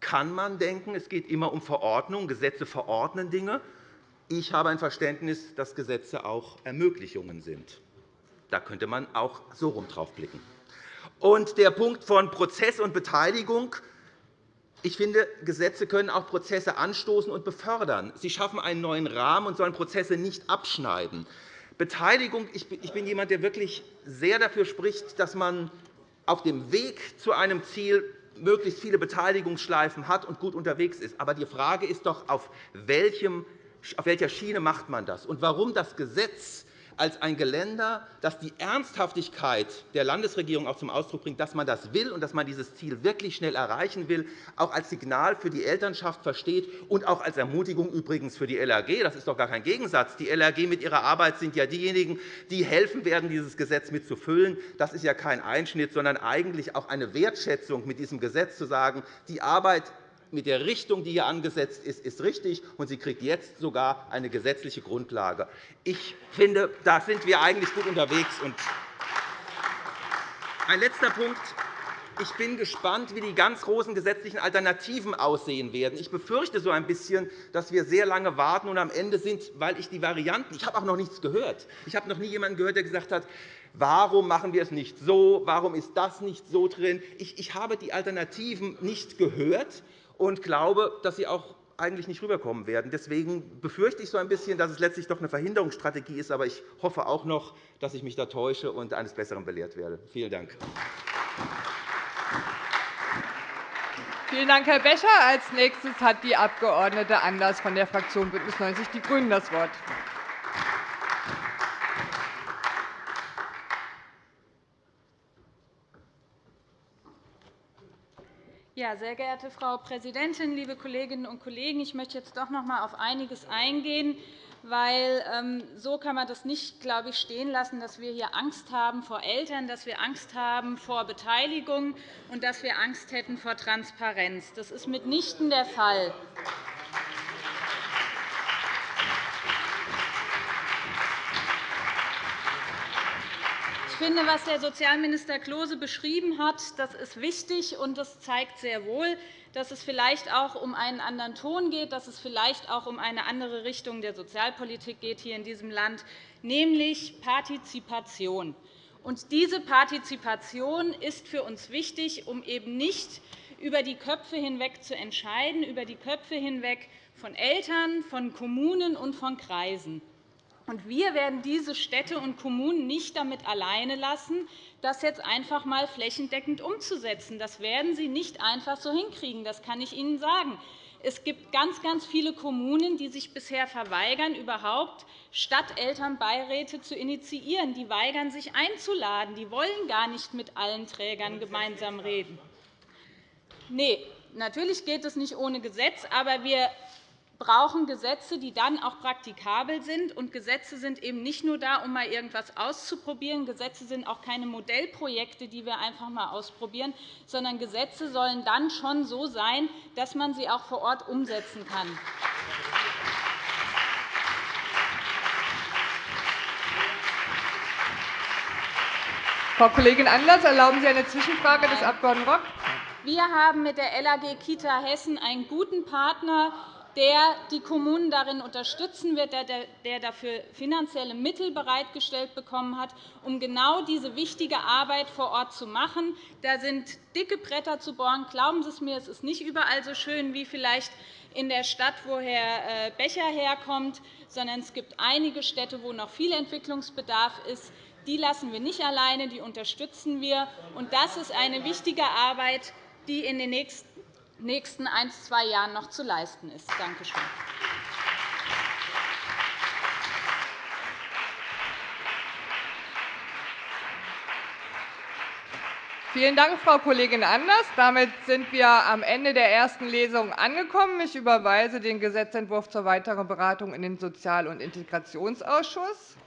kann man denken, es geht immer um Verordnung. Gesetze verordnen Dinge. Ich habe ein Verständnis, dass Gesetze auch Ermöglichungen sind. Da könnte man auch so rum drauf blicken. Und der Punkt von Prozess und Beteiligung. Ich finde, Gesetze können auch Prozesse anstoßen und befördern. Sie schaffen einen neuen Rahmen und sollen Prozesse nicht abschneiden. Beteiligung. Ich bin jemand, der wirklich sehr dafür spricht, dass man auf dem Weg zu einem Ziel möglichst viele Beteiligungsschleifen hat und gut unterwegs ist. Aber die Frage ist doch, auf, welchem, auf welcher Schiene macht man das und warum das Gesetz als ein Geländer, das die Ernsthaftigkeit der Landesregierung auch zum Ausdruck bringt, dass man das will und dass man dieses Ziel wirklich schnell erreichen will, auch als Signal für die Elternschaft versteht und auch als Ermutigung übrigens für die LRG. Das ist doch gar kein Gegensatz. Die LRG mit ihrer Arbeit sind ja diejenigen, die helfen werden, dieses Gesetz mitzufüllen. Das ist ja kein Einschnitt, sondern eigentlich auch eine Wertschätzung, mit diesem Gesetz zu sagen, die Arbeit mit der Richtung, die hier angesetzt ist, ist richtig, und sie kriegt jetzt sogar eine gesetzliche Grundlage. Ich finde, da sind wir eigentlich gut unterwegs. Ein letzter Punkt. Ich bin gespannt, wie die ganz großen gesetzlichen Alternativen aussehen werden. Ich befürchte so ein bisschen, dass wir sehr lange warten und am Ende sind, weil ich die Varianten – ich habe auch noch nichts gehört. Ich habe noch nie jemanden gehört, der gesagt hat, Warum machen wir es nicht so? Warum ist das nicht so drin? Ich habe die Alternativen nicht gehört und glaube, dass sie auch eigentlich nicht rüberkommen werden. Deswegen befürchte ich so ein bisschen, dass es letztlich doch eine Verhinderungsstrategie ist. Aber ich hoffe auch noch, dass ich mich da täusche und eines Besseren belehrt werde. Vielen Dank. Vielen Dank, Herr Becher. Als nächstes hat die Abg. Anders von der Fraktion BÜNDNIS 90 die GRÜNEN das Wort. Ja, sehr geehrte Frau Präsidentin, liebe Kolleginnen und Kollegen! Ich möchte jetzt doch noch einmal auf einiges eingehen, weil ähm, so kann man das nicht glaube ich, stehen lassen, dass wir hier Angst haben vor Eltern, dass wir Angst haben vor Beteiligung und dass wir Angst hätten vor Transparenz. Das ist mitnichten der Fall. Finde, was Herr Sozialminister Klose beschrieben hat, das ist wichtig, und das zeigt sehr wohl, dass es vielleicht auch um einen anderen Ton geht, dass es vielleicht auch um eine andere Richtung der Sozialpolitik geht hier in diesem Land, nämlich Partizipation. Und diese Partizipation ist für uns wichtig, um eben nicht über die Köpfe hinweg zu entscheiden, über die Köpfe hinweg von Eltern, von Kommunen und von Kreisen. Und wir werden diese Städte und Kommunen nicht damit alleine lassen, das jetzt einfach einmal flächendeckend umzusetzen. Das werden sie nicht einfach so hinkriegen. Das kann ich Ihnen sagen. Es gibt ganz, ganz viele Kommunen, die sich bisher verweigern, überhaupt Stadtelternbeiräte zu initiieren. Die weigern sich einzuladen. Die wollen gar nicht mit allen Trägern gemeinsam reden. Nee, natürlich geht es nicht ohne Gesetz, aber wir brauchen Gesetze, die dann auch praktikabel sind. Und Gesetze sind eben nicht nur da, um mal irgendetwas auszuprobieren. Gesetze sind auch keine Modellprojekte, die wir einfach einmal ausprobieren, sondern Gesetze sollen dann schon so sein, dass man sie auch vor Ort umsetzen kann. Frau Kollegin Anders, erlauben Sie eine Zwischenfrage des Abg. Rock? Wir haben mit der LAG Kita Hessen einen guten Partner, der die Kommunen darin unterstützen wird, der dafür finanzielle Mittel bereitgestellt bekommen hat, um genau diese wichtige Arbeit vor Ort zu machen. Da sind dicke Bretter zu bohren. Glauben Sie es mir, es ist nicht überall so schön wie vielleicht in der Stadt, wo Herr äh, Becher herkommt, sondern es gibt einige Städte, wo noch viel Entwicklungsbedarf ist. Die lassen wir nicht alleine, die unterstützen wir. Das ist eine wichtige Arbeit, die in den nächsten nächsten ein, zwei Jahren noch zu leisten ist. Danke schön. Vielen Dank, Frau Kollegin Anders. Damit sind wir am Ende der ersten Lesung angekommen. Ich überweise den Gesetzentwurf zur weiteren Beratung in den Sozial- und Integrationsausschuss.